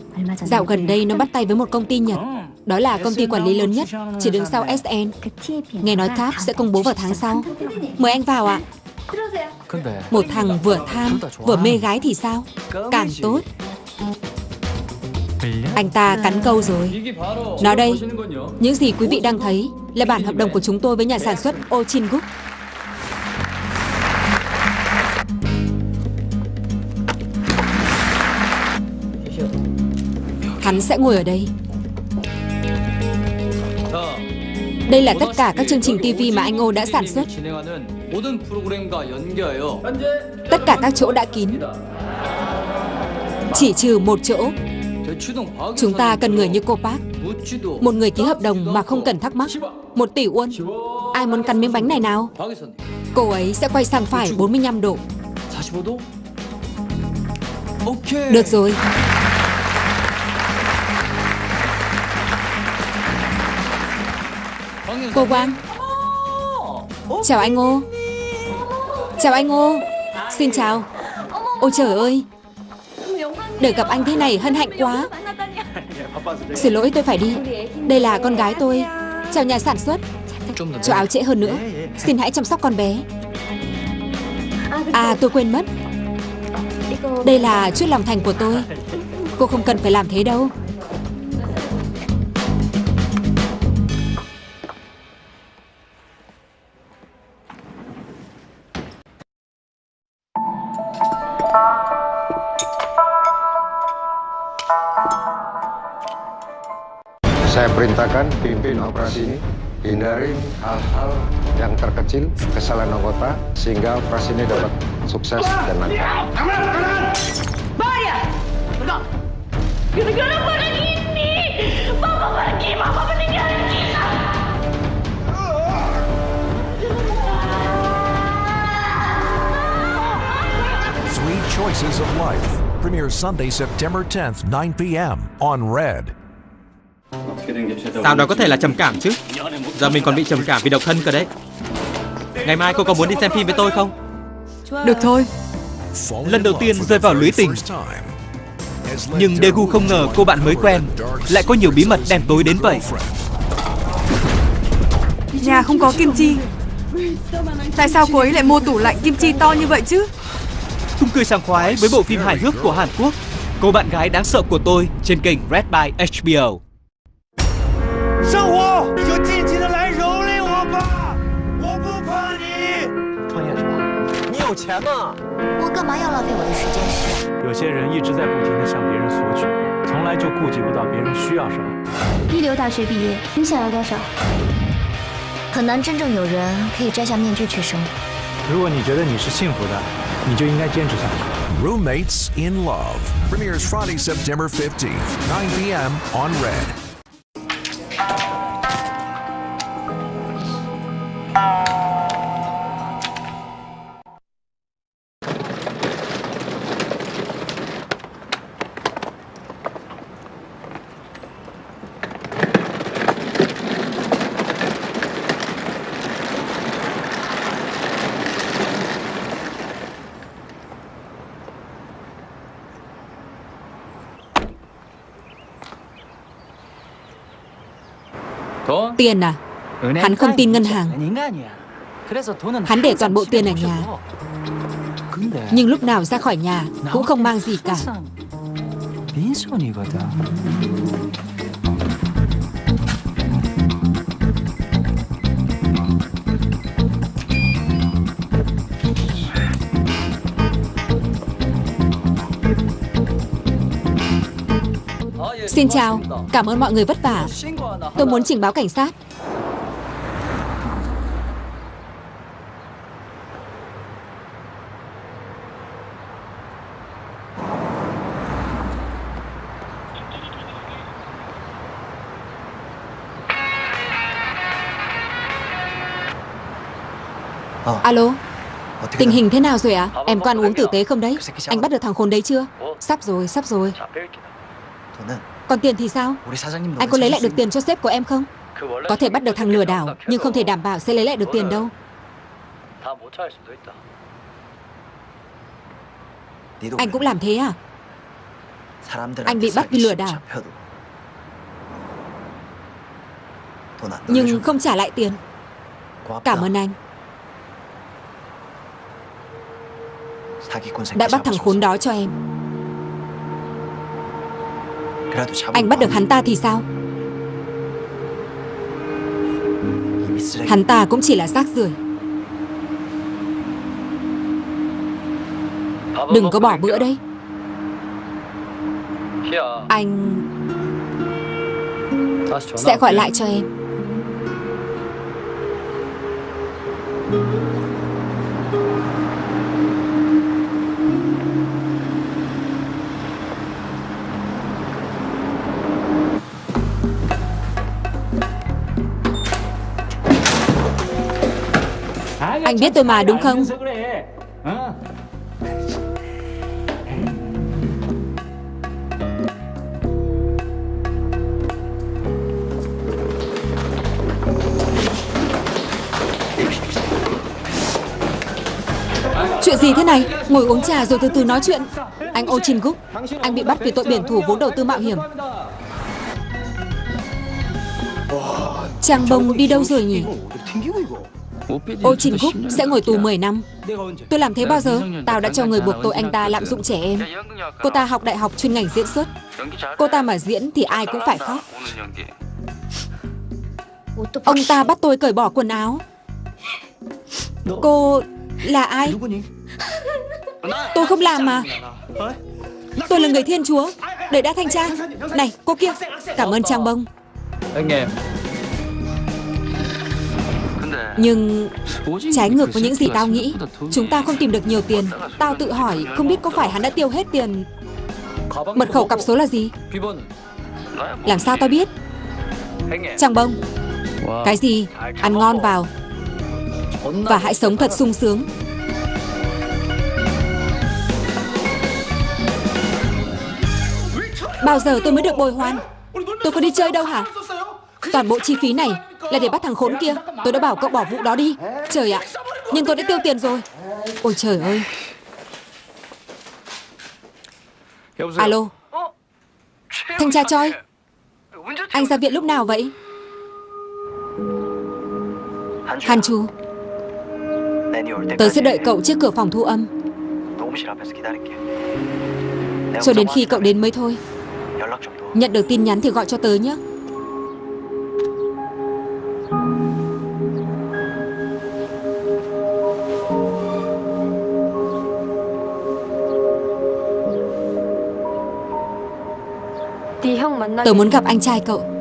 Dạo gần đây nó bắt tay với một công ty Nhật. Đó là công ty quản lý lớn nhất, Chỉ đứng sau SN Nghe nói Tháp sẽ công bố vào tháng sau. Mời anh vào ạ. Một thằng vừa tham, vừa mê gái thì sao? Càng tốt anh ta cắn câu rồi. Nó đây, Những gì quý vị đang thấy Là bản hợp đồng của chúng tôi với nhà sản xuất Ochin Group Hắn sẽ ngồi ở đây. Đây là tất cả các chương trình TV mà anh Ô đã sản xuất. Tất cả các chỗ đã kín. Chỉ trừ một chỗ. Chúng ta cần người như cô Park. Một người ký hợp đồng mà không cần thắc mắc. Một tỷ won. Ai muốn cắn miếng bánh này nào? Cô ấy sẽ quay sang phải 45 độ. Được rồi. Cô Quang Chào anh Ngô. Chào anh Ngô. Xin chào. Ôi trời ơi. Được gặp anh thế này hân hạnh quá. Xin lỗi, tôi phải đi. Đây là con gái tôi. Chào nhà sản xuất. Cho áo trễ hơn nữa. Xin hãy chăm sóc con bé. À tôi quên mất. Đây là chút lòng thành của tôi. Cô không cần phải làm thế đâu. Terkecil, kesalahan anggota, sehingga operasi ini dapat sukses dan lancar. Bahaya! Enggak! Gara-gara pada ini! Mama pergi! Mama meninggalin kita! Sweet Choices of Life premieres Sunday, September 10th, 9 p.m. on Red. Sao đó có thể là trầm cảm chứ Giờ mình còn bị trầm cảm vì độc thân cơ đấy Ngày mai cô có muốn đi xem phim với tôi không? Được thôi. Lần đầu tiên rơi vào lưới tình. Nhưng Daegu không ngờ cô bạn mới quen Lại có nhiều bí mật đen tối đến vậy. Nhà không có kim chi. Tại sao cô ấy lại mua tủ lạnh kim chi to như vậy chứ? Chung cười sảng khoái với bộ phim hài hước của Hàn Quốc. Cô bạn gái đáng sợ của tôi trên kênh Red by HBO 钱吗？我干嘛要浪费我的时间？有些人一直在不停的向别人索取，从来就顾及不到别人需要什么。一流大学毕业，你想要多少？很难真正有人可以摘下面具去生活。如果你觉得你是幸福的，你就应该坚持下去。Roommates in Love premieres Friday, September 15th, 9 p.m. on Red. Tiền à? Hắn không tin ngân hàng. Hắn để toàn bộ tiền ở nhà. Nhưng lúc nào ra khỏi nhà cũng không mang gì cả. Xin chào, cảm ơn mọi người vất vả. Tôi muốn trình báo cảnh sát. Alo, tình hình thế nào rồi ạ? Em có ăn uống tử tế không đấy? Anh bắt được thằng khốn đấy chưa? Sắp rồi, sắp rồi. Còn tiền thì sao? Anh có lấy lại được tiền cho sếp của em không? Có thể bắt được thằng lừa đảo, nhưng không thể đảm bảo sẽ lấy lại được tiền đâu. Anh cũng làm thế à? Anh bị bắt vì lừa đảo, nhưng không trả lại tiền. Cảm ơn anh. Đã bắt thằng khốn đó cho em. Anh bắt được hắn ta thì sao? Hắn ta cũng chỉ là xác rưởi. Đừng có bỏ bữa đấy. Anh sẽ gọi lại cho em. Anh biết tôi mà đúng không? Chuyện gì thế này? Ngồi uống trà rồi từ từ nói chuyện. Anh Oh Jin Guk, anh bị bắt vì tội biển thủ vốn đầu tư mạo hiểm. Trang bông đi đâu rồi nhỉ? Oh Jin Guk sẽ ngồi tù 10 năm. Tôi làm thế bao giờ? Tao đã cho người buộc tội anh ta lạm dụng trẻ em. Cô ta học đại học chuyên ngành diễn xuất. Cô ta mà diễn thì ai cũng phải khóc. Ông ta bắt tôi cởi bỏ quần áo. Cô là ai? Tôi không làm mà. Tôi là người thiên chúa. Đợi đã thanh tra. Này, cô kia. Cảm ơn Trang Bông. Anh em Nhưng trái ngược với những gì tao nghĩ Chúng ta không tìm được nhiều tiền. Tao tự hỏi không biết có phải hắn đã tiêu hết tiền Mật khẩu cặp số là gì? Làm sao tao biết? Trăng bông. Cái gì? Ăn ngon vào. Và hãy sống thật sung sướng. Bao giờ tôi mới được bồi hoàn? Tôi có đi chơi đâu hả? Toàn bộ chi phí này là để bắt thằng khốn kia. Tôi đã bảo cậu bỏ vụ đó đi. Trời ạ. Nhưng tôi đã tiêu tiền rồi. Ôi trời ơi. Alo. Thanh tra Choi. Anh ra viện lúc nào vậy? Hàn Chu. Tớ sẽ đợi cậu trước cửa phòng thu âm. Cho đến khi cậu đến mới thôi. Nhận được tin nhắn thì gọi cho tớ nhé. Tớ muốn gặp anh trai cậu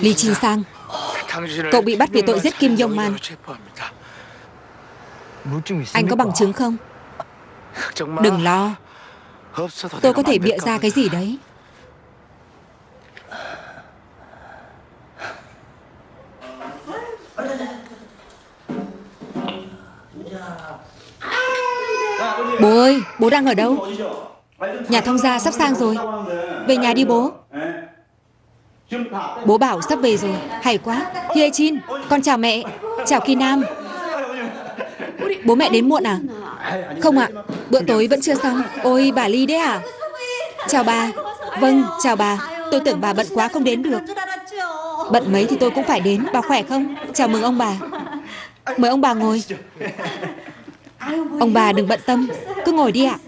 Lý Trinh Sang, Cậu bị bắt vì tội giết Kim Yong Man Anh có bằng chứng không? Đừng lo. Tôi có thể bịa ra cái gì đấy. Bố ơi, bố đang ở đâu? Nhà thông gia sắp sang rồi. Về nhà đi bố. Bố bảo sắp về rồi. Hay quá. Hye Chin Con chào mẹ. Chào Ki Nam Bố mẹ đến muộn à? Không ạ Bữa tối vẫn chưa xong. Ôi, bà Ly đấy à? Chào bà. Vâng chào bà. Tôi tưởng bà bận quá không đến được. Bận mấy thì tôi cũng phải đến. Bà khỏe không? Chào mừng ông bà. Mời ông bà ngồi. Ông bà đừng bận tâm. Cứ ngồi đi ạ.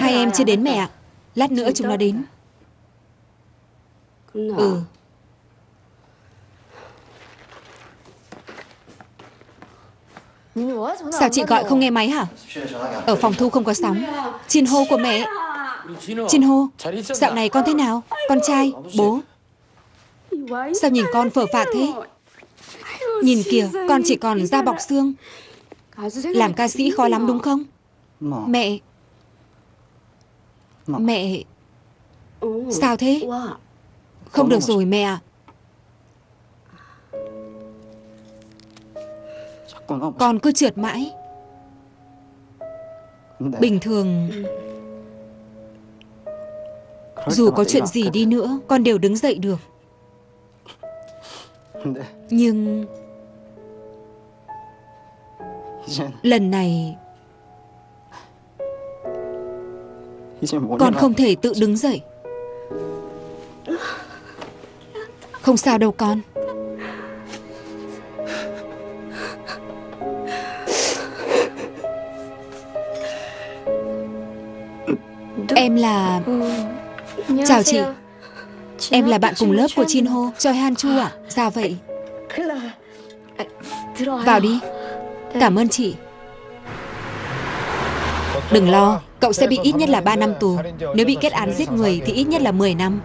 Hai em chưa đến mẹ ạ. Lát nữa chúng nó đến. Ừ. Sao chị gọi không nghe máy hả? Ở phòng thu không có sóng. Chin hô của mẹ. Chin hô, Dạo này con thế nào? Con trai, Bố? Sao nhìn con phở phạc thế? Nhìn kìa, Con chỉ còn da bọc xương. Làm ca sĩ khó lắm đúng không? Mẹ. Mẹ. Sao thế? Không được rồi mẹ ạ. Con cứ trượt mãi. Bình thường Dù có chuyện gì đi nữa Con đều đứng dậy được. Nhưng Lần này Con không thể tự đứng dậy. Không sao đâu con Em là... Chào chị. Em là bạn cùng lớp của Chin Ho Choi Han Chu à Sao vậy? Vào đi. Cảm ơn chị. Đừng lo Cậu sẽ bị ít nhất là 3 năm tù. Nếu bị kết án giết người thì ít nhất là 10 năm.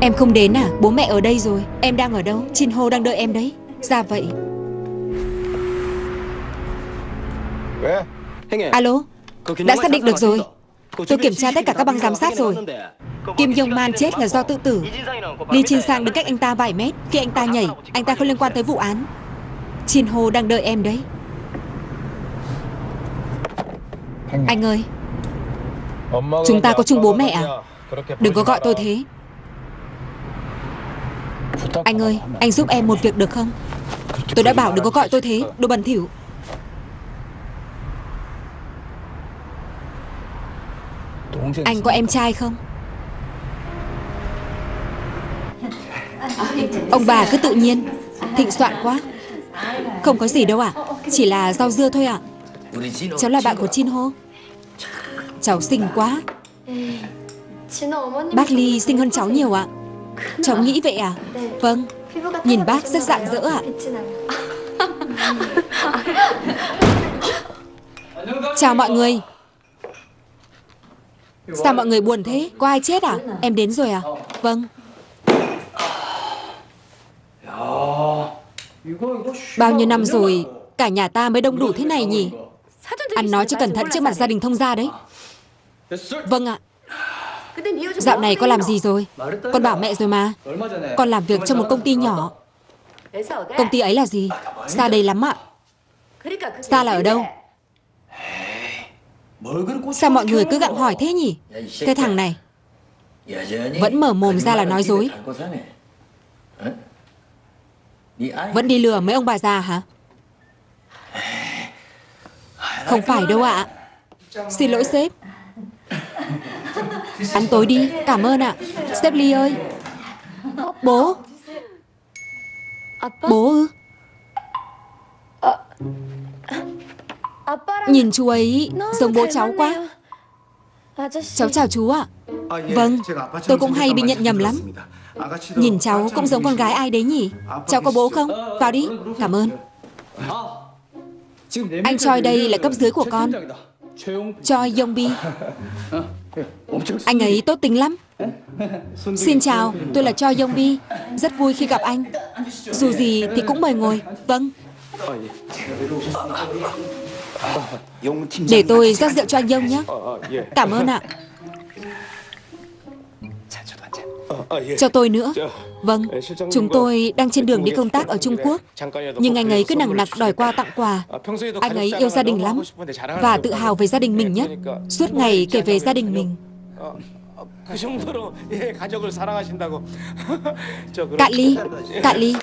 Em không đến à? Bố mẹ ở đây rồi. Em đang ở đâu? Chin Ho đang đợi em đấy. Ra vậy Alo? Đã xác định được rồi. Tôi kiểm tra tất cả các băng giám sát rồi. Kim Yong Man chết là do tự tử. Lee Chin Sang đứng cách anh ta vài mét Khi anh ta nhảy Anh ta không liên quan tới vụ án. Chin Ho đang đợi em đấy. Anh ơi. Chúng ta có chung bố mẹ à? Đừng có gọi tôi thế. Anh ơi Anh giúp em một việc được không? Tôi đã bảo đừng có gọi tôi thế. Đồ bẩn thỉu Anh có em trai không? Ông bà cứ tự nhiên Thịnh soạn quá. Không có gì đâu ạ Chỉ là rau dưa thôi ạ. Cháu là bạn của Chin Ho. Cháu xinh quá. Bác Ly xinh hơn cháu nhiều ạ. Cháu nghĩ vậy à? Vâng. Nhìn bác rất rạng rỡ ạ. Chào mọi người Sao mọi người buồn thế? Có ai chết à? Em đến rồi à? Vâng. Bao nhiêu năm rồi, Cả nhà ta mới đông đủ thế này nhỉ? Ăn nói cho cẩn thận trước mặt gia đình thông gia đấy. Vâng ạ. Dạo này con làm gì rồi? Con bảo mẹ rồi mà. Con làm việc cho một công ty nhỏ. Công ty ấy là gì? Xa đây lắm ạ. Xa là ở đâu? Sao mọi người cứ gặng hỏi thế nhỉ? Cái thằng này Vẫn mở mồm ra là nói dối. Vẫn đi lừa mấy ông bà già hả? Không phải đâu ạ. Xin lỗi sếp. Ăn tối đi Cảm ơn ạ. Sếp Ly ơi. Bố. Bố ư Nhìn chú ấy giống bố cháu quá. Cháu chào chú ạ. Vâng Tôi cũng hay bị nhận nhầm lắm. Nhìn cháu cũng giống con gái ai đấy nhỉ? Cháu có bố không? Vào đi. Cảm ơn. Anh Choi đây là cấp dưới của con. Choi Yongbi. Anh ấy tốt tính lắm. Xin chào, tôi là Choi Yongbi. Rất vui khi gặp anh. Dù gì thì cũng mời ngồi. Vâng để tôi rót rượu cho anh dông nhé. Cảm ơn ạ. Cho tôi nữa. Vâng, chúng tôi đang trên đường đi công tác ở Trung Quốc. Nhưng anh ấy cứ nặng nặc đòi qua tặng quà. Anh ấy yêu gia đình lắm Và tự hào về gia đình mình nhất Suốt ngày kể về gia đình mình. Cạn ly, cạn ly.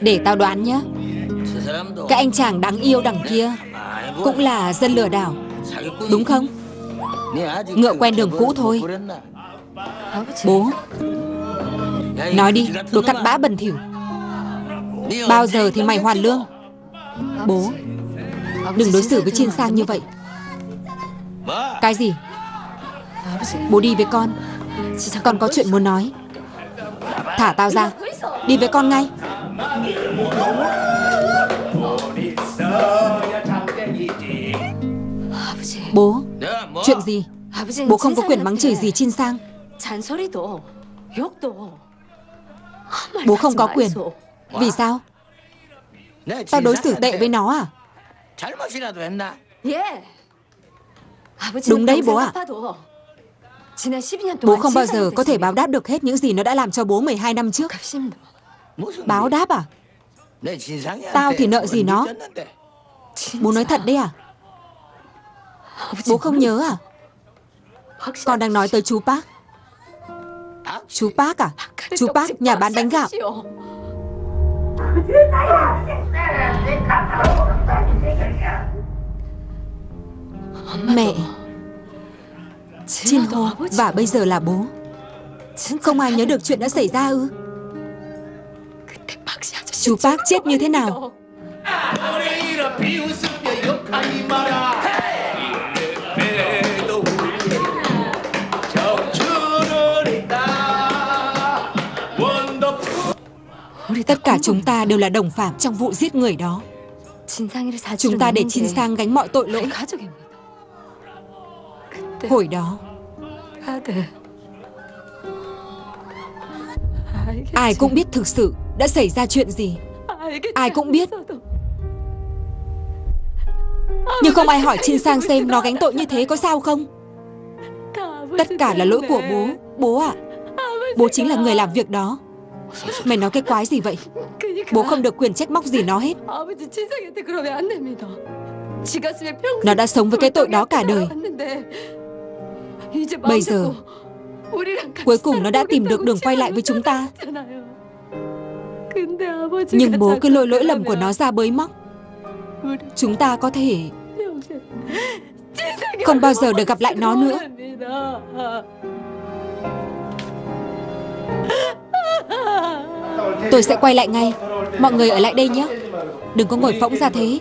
Để tao đoán nhé Cái anh chàng đáng yêu đằng kia Cũng là dân lừa đảo. Đúng không? Ngựa quen đường cũ thôi. Bố Nói đi Đồ cặn bã bẩn thỉu. Bao giờ thì mày hoàn lương? Bố. Đừng đối xử với Chiên Sang như vậy. Cái gì? Bố đi với con. Con có chuyện muốn nói. Thả tao ra. Đi với con ngay. Bố Chuyện gì? Bố không có quyền mắng chửi gì Chin Sang. Bố không có quyền. Vì sao? Tao đối xử tệ với nó à? Đúng đấy bố ạ. Bố không bao giờ có thể báo đáp được hết những gì nó đã làm cho bố 12 năm trước. Báo đáp à? Tao thì nợ gì nó? Bố nói thật đấy à Bố không nhớ à? Con đang nói tới chú Park. Chú Park à? Chú Park nhà bán bánh gạo. Mẹ Chin Ho Và bây giờ là bố. Không ai nhớ được chuyện đã xảy ra ư? Chú Park chết như thế nào Tất cả chúng ta đều là đồng phạm trong vụ giết người đó. Chúng ta để Chin Sang gánh mọi tội lỗi. Hồi đó Ai cũng biết thực sự đã xảy ra chuyện gì. Ai cũng biết. Nhưng không ai hỏi Chin Sang xem nó gánh tội như thế có sao không? Tất cả là lỗi của bố Bố ạ. À, Bố chính là người làm việc đó Mày nói cái quái gì vậy? Bố không được quyền trách móc gì nó hết. Nó đã sống với cái tội đó cả đời. Bây giờ Cuối cùng nó đã tìm được đường quay lại với chúng ta. Nhưng bố cứ lôi lỗi lầm của nó ra bới móc. Chúng ta có thể Không bao giờ được gặp lại nó nữa Tôi sẽ quay lại ngay. Mọi người ở lại đây nhé. Đừng có ngồi phỗng ra thế.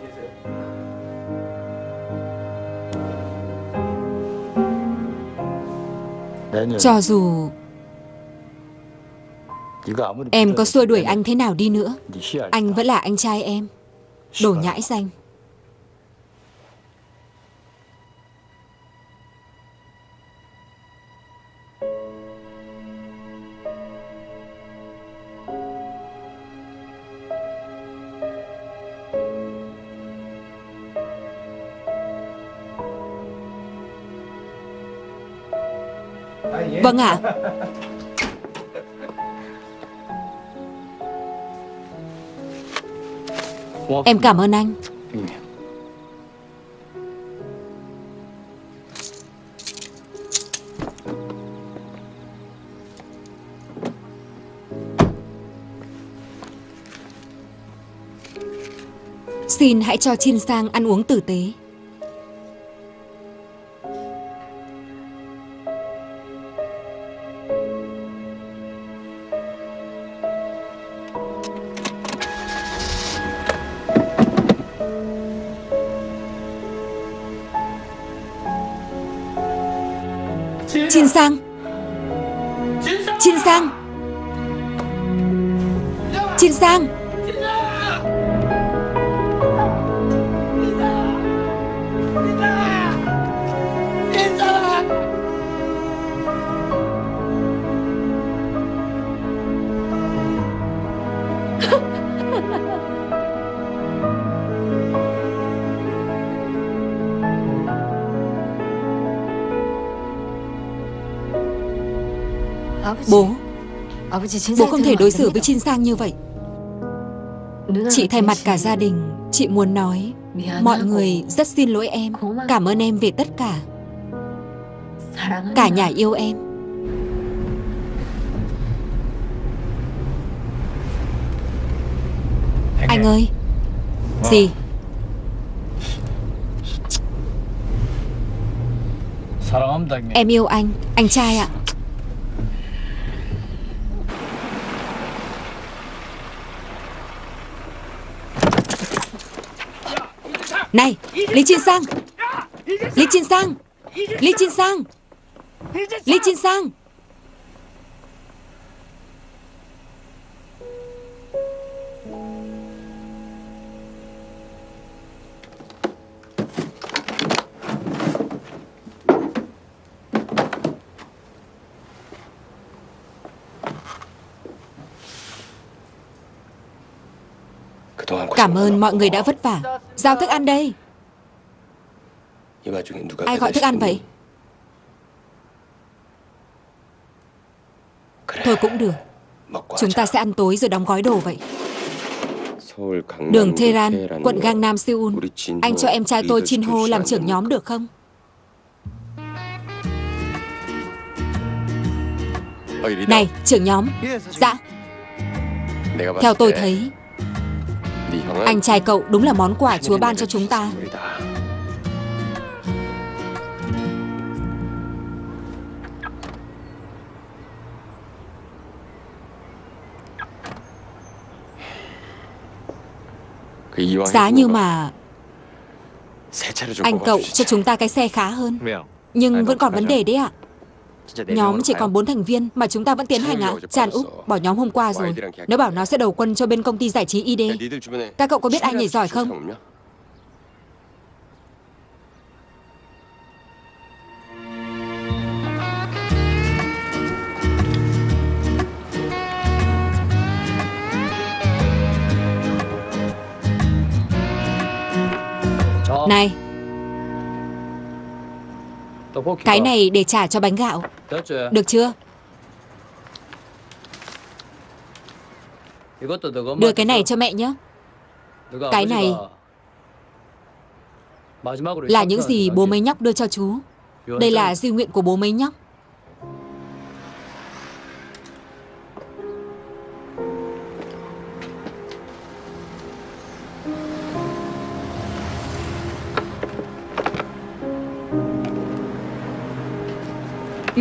Cho dù Em có xua đuổi anh thế nào đi nữa, Anh vẫn là anh trai em. Đồ nhãi danh. Vâng ạ. Em cảm ơn anh. Xin hãy cho Chin Sang ăn uống tử tế. Bố. Bố không thể đối xử với Chin Sang như vậy. Chị thay mặt cả gia đình Chị muốn nói Mọi người rất xin lỗi em Cảm ơn em về tất cả. Cả nhà yêu em. Anh ơi. Gì? Em yêu anh Anh trai ạ Này Lý Chiên Sang. Lý Chiên Sang. Lý Chiên Sang. Lý Chiên Sang. Cảm ơn mọi người đã vất vả. Giao thức ăn đây. Ai gọi thức ăn vậy? Thôi cũng được. Chúng ta sẽ ăn tối rồi đóng gói đồ vậy. Đường Tehran, quận Gangnam, Seoul. Anh cho em trai tôi Chin Ho làm trưởng nhóm được không? Này, trưởng nhóm. Dạ. Theo tôi thấy Anh trai cậu đúng là món quà Chúa ban cho chúng ta. Giá như mà Anh cậu cho chúng ta cái xe khá hơn. Nhưng vẫn còn vấn đề đấy ạ Nhóm chỉ còn 4 thành viên mà chúng ta vẫn tiến hành ạ Tràn Úc bỏ nhóm hôm qua rồi. Nó bảo nó sẽ đầu quân cho bên công ty giải trí ID Các cậu có biết ai nhảy giỏi không? Này Cái này để trả cho bánh gạo. Được chưa? Đưa cái này cho mẹ nhé. Cái này Là những gì bố mấy nhóc đưa cho chú. Đây là di nguyện của bố mấy nhóc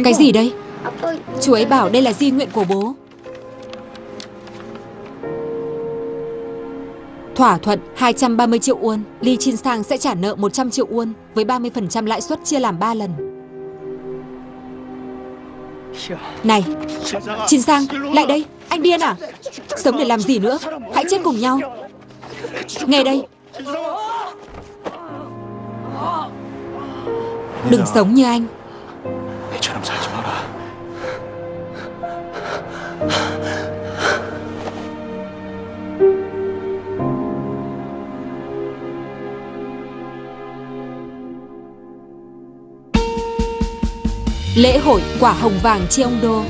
Cái gì đây? Chú ấy bảo đây là di nguyện của bố. Thỏa thuận 230 triệu won, Lee Chin Sang sẽ trả nợ 100 triệu won với 30% lãi suất chia làm 3 lần. Này, Chin Sang, lại đây, anh điên à? Sống để làm gì nữa? Hãy chết cùng nhau. Nghe đây, đừng sống như anh. 애처럼 살지 마라. Lễ hội quả hồng vàng Cheongdo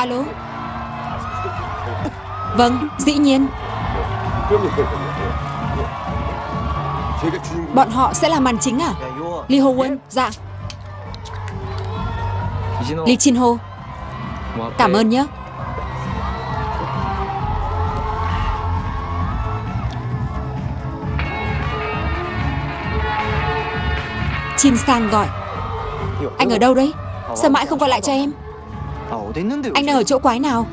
Alo Vâng, dĩ nhiên Bọn họ sẽ là màn chính à? Lee Ho Won, dạ Lee Chin Ho Cảm ơn nhé Chin Sang gọi Anh ở đâu đấy? Sao mãi không gọi lại cho em? Anh đang ở chỗ quái nào?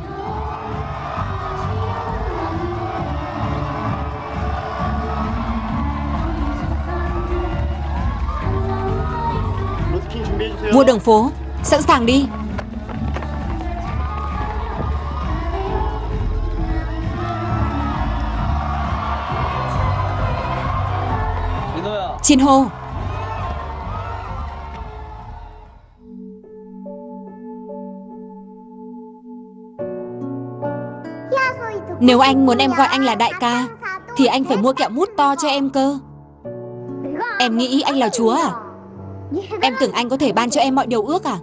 Vua đường phố. Sẵn sàng đi. Chin Ho. Nếu anh muốn em gọi anh là đại ca, Thì anh phải mua kẹo mút to cho em cơ. Em nghĩ anh là chúa à? Em tưởng anh có thể ban cho em mọi điều ước à?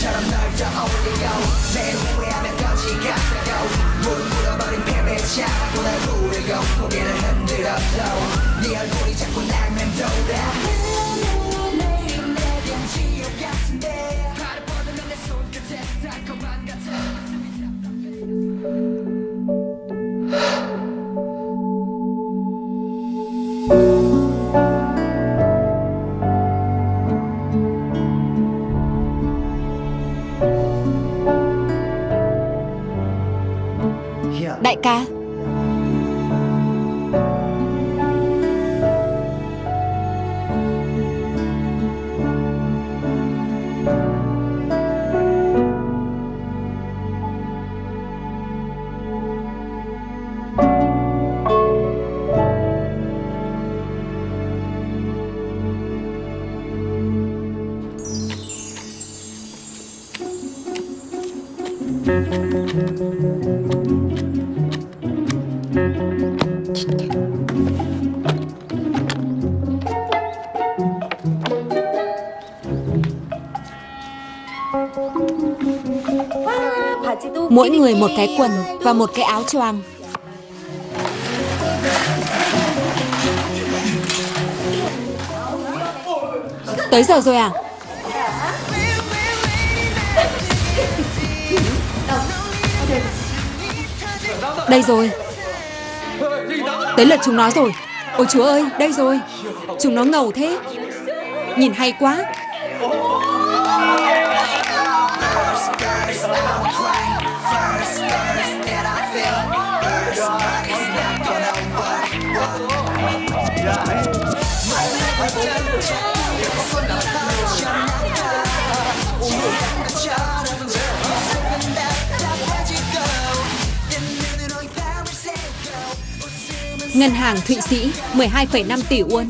습관처럼 널 떠올리고 매일 후회하며 거지 같다고 무릎 꿇어버린 패배자라고 날 부르고 고개를 흔들어도 네 얼굴이 자꾸 날 맴돌아 người một cái quần và một cái áo choàng. Tới giờ rồi à? Đây rồi. Tới lượt chúng nó rồi. Ôi chúa ơi, đây rồi. Chúng nó ngầu thế. Nhìn hay quá. Ngân hàng Thụy Sĩ 12,5 tỷ won.